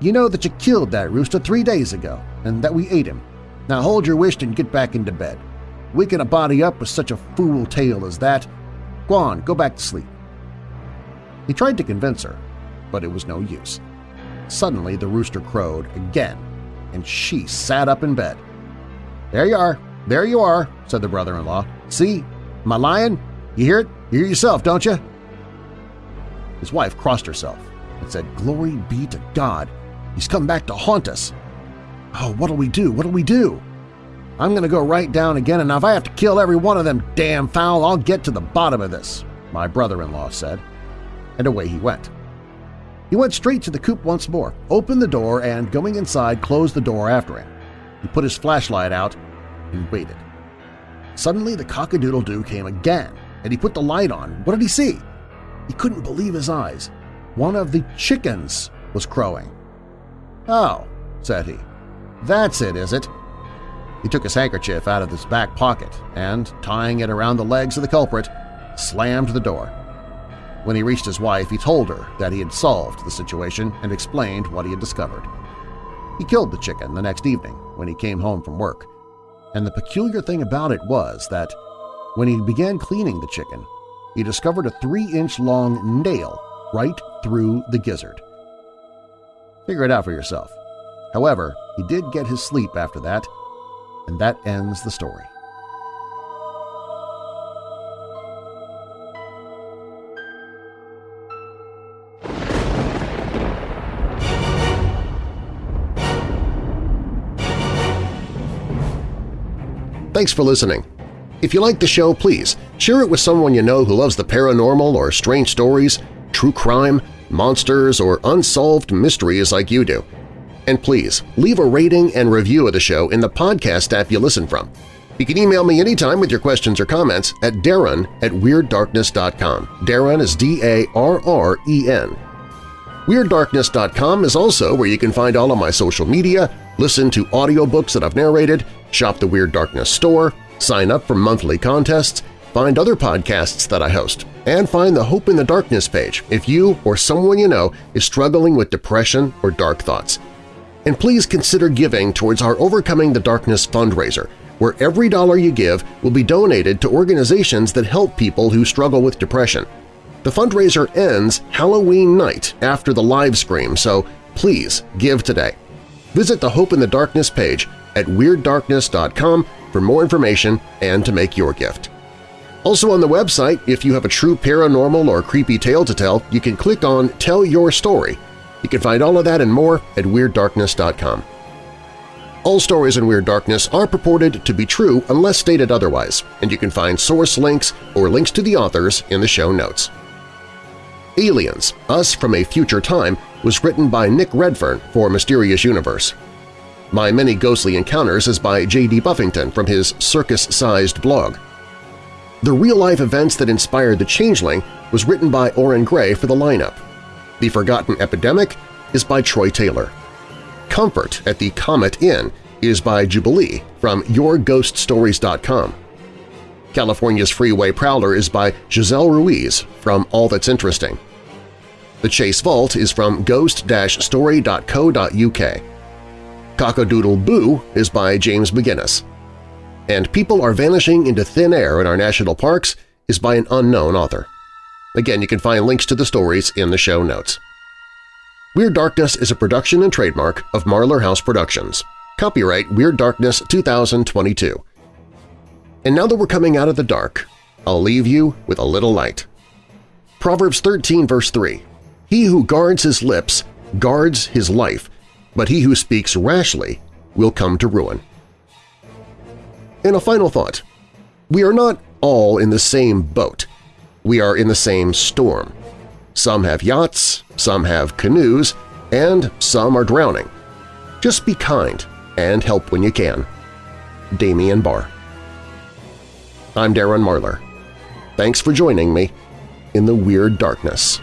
You know that you killed that rooster three days ago and that we ate him. Now hold your wish and get back into bed. Waking a body up with such a fool tale as that. Go on, go back to sleep. He tried to convince her, but it was no use. Suddenly the rooster crowed again, and she sat up in bed. There you are, there you are, said the brother-in-law. See, my lion? You hear it? You hear yourself, don't you? His wife crossed herself and said, Glory be to God! He's come back to haunt us! Oh, what'll we do? What'll we do? I'm going to go right down again, and if I have to kill every one of them damn fowl, I'll get to the bottom of this, my brother-in-law said. and away he went. He went straight to the coop once more, opened the door, and going inside closed the door after him. He put his flashlight out and waited. Suddenly the cock-a-doodle-doo came again, and he put the light on. What did he see? He couldn't believe his eyes. One of the chickens was crowing. "'Oh,' said he. "'That's it, is it?' He took his handkerchief out of his back pocket and, tying it around the legs of the culprit, slammed the door. When he reached his wife, he told her that he had solved the situation and explained what he had discovered. He killed the chicken the next evening when he came home from work, and the peculiar thing about it was that when he began cleaning the chicken, he discovered a three-inch-long nail right through the gizzard. Figure it out for yourself. However, he did get his sleep after that, and that ends the story. Thanks for listening. If you like the show, please share it with someone you know who loves the paranormal or strange stories, true crime, monsters, or unsolved mysteries like you do. And please, leave a rating and review of the show in the podcast app you listen from. You can email me anytime with your questions or comments at darren at WeirdDarkness.com. Darren is D-A-R-R-E-N. WeirdDarkness.com is also where you can find all of my social media, listen to audiobooks that I've narrated, shop the Weird Darkness store, sign up for monthly contests, find other podcasts that I host, and find the Hope in the Darkness page if you or someone you know is struggling with depression or dark thoughts. And please consider giving towards our Overcoming the Darkness fundraiser, where every dollar you give will be donated to organizations that help people who struggle with depression. The fundraiser ends Halloween night after the live stream, so please give today. Visit the Hope in the Darkness page at WeirdDarkness.com for more information and to make your gift. Also on the website, if you have a true paranormal or creepy tale to tell, you can click on Tell Your Story. You can find all of that and more at WeirdDarkness.com. All stories in Weird Darkness are purported to be true unless stated otherwise, and you can find source links or links to the authors in the show notes. Aliens, Us from a Future Time was written by Nick Redfern for Mysterious Universe. My Many Ghostly Encounters is by J.D. Buffington from his circus-sized blog. The real-life events that inspired The Changeling was written by Orrin Grey for the lineup. The Forgotten Epidemic is by Troy Taylor. Comfort at the Comet Inn is by Jubilee from YourGhostStories.com. California's Freeway Prowler is by Giselle Ruiz from All That's Interesting. The Chase Vault is from ghost-story.co.uk. Cockadoodle Boo is by James McGinnis. And People Are Vanishing into Thin Air in Our National Parks is by an unknown author. Again, you can find links to the stories in the show notes. Weird Darkness is a production and trademark of Marlar House Productions. Copyright Weird Darkness 2022. And now that we're coming out of the dark, I'll leave you with a little light. Proverbs 13 verse 3, He who guards his lips guards his life, but he who speaks rashly will come to ruin. And a final thought. We are not all in the same boat. We are in the same storm. Some have yachts, some have canoes, and some are drowning. Just be kind and help when you can. Damian Barr I'm Darren Marlar. Thanks for joining me in the Weird Darkness.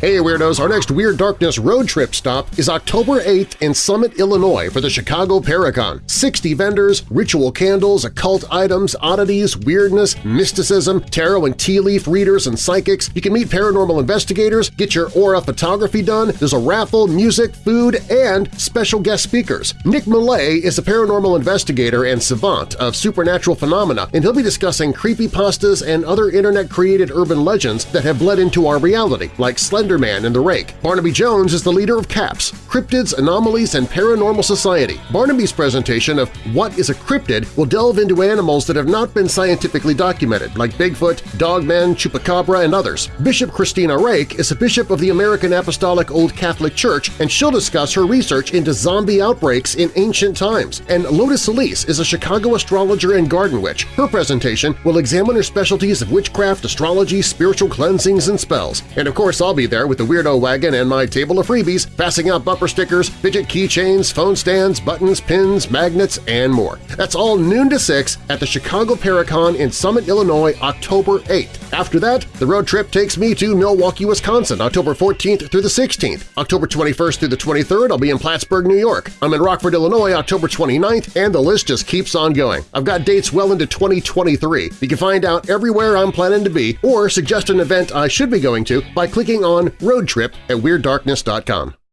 Hey Weirdos! Our next Weird Darkness road trip stop is October 8th in Summit, Illinois for the Chicago Paracon. 60 vendors, ritual candles, occult items, oddities, weirdness, mysticism, tarot and tea leaf readers and psychics. You can meet paranormal investigators, get your aura photography done, there's a raffle, music, food, and special guest speakers. Nick Millay is a paranormal investigator and savant of supernatural phenomena, and he'll be discussing creepypastas and other internet-created urban legends that have bled into our reality, like Slenderman and the Rake. Barnaby Jones is the leader of CAPS, Cryptids, Anomalies, and Paranormal Society. Barnaby's presentation of What is a Cryptid will delve into animals that have not been scientifically documented, like Bigfoot, Dogman, Chupacabra, and others. Bishop Christina Rake is a bishop of the American Apostolic Old Catholic Church, and she'll discuss her research into zombie outbreaks in ancient times. And Lotus Elise is a Chicago astrologer and garden witch. Her presentation will examine her specialties of witchcraft, astrology, spiritual cleansings, and spells. And of course I'll be there with the Weirdo Wagon and my table of freebies, passing out bumper stickers, fidget keychains, phone stands, buttons, pins, magnets, and more. That's all noon to 6 at the Chicago Paracon in Summit, Illinois, October 8th. After that, the road trip takes me to Milwaukee, Wisconsin, October 14th through the 16th. October 21st through the 23rd, I'll be in Plattsburgh, New York. I'm in Rockford, Illinois, October 29th, and the list just keeps on going. I've got dates well into 2023. You can find out everywhere I'm planning to be or suggest an event I should be going to by clicking on Road Trip at WeirdDarkness.com.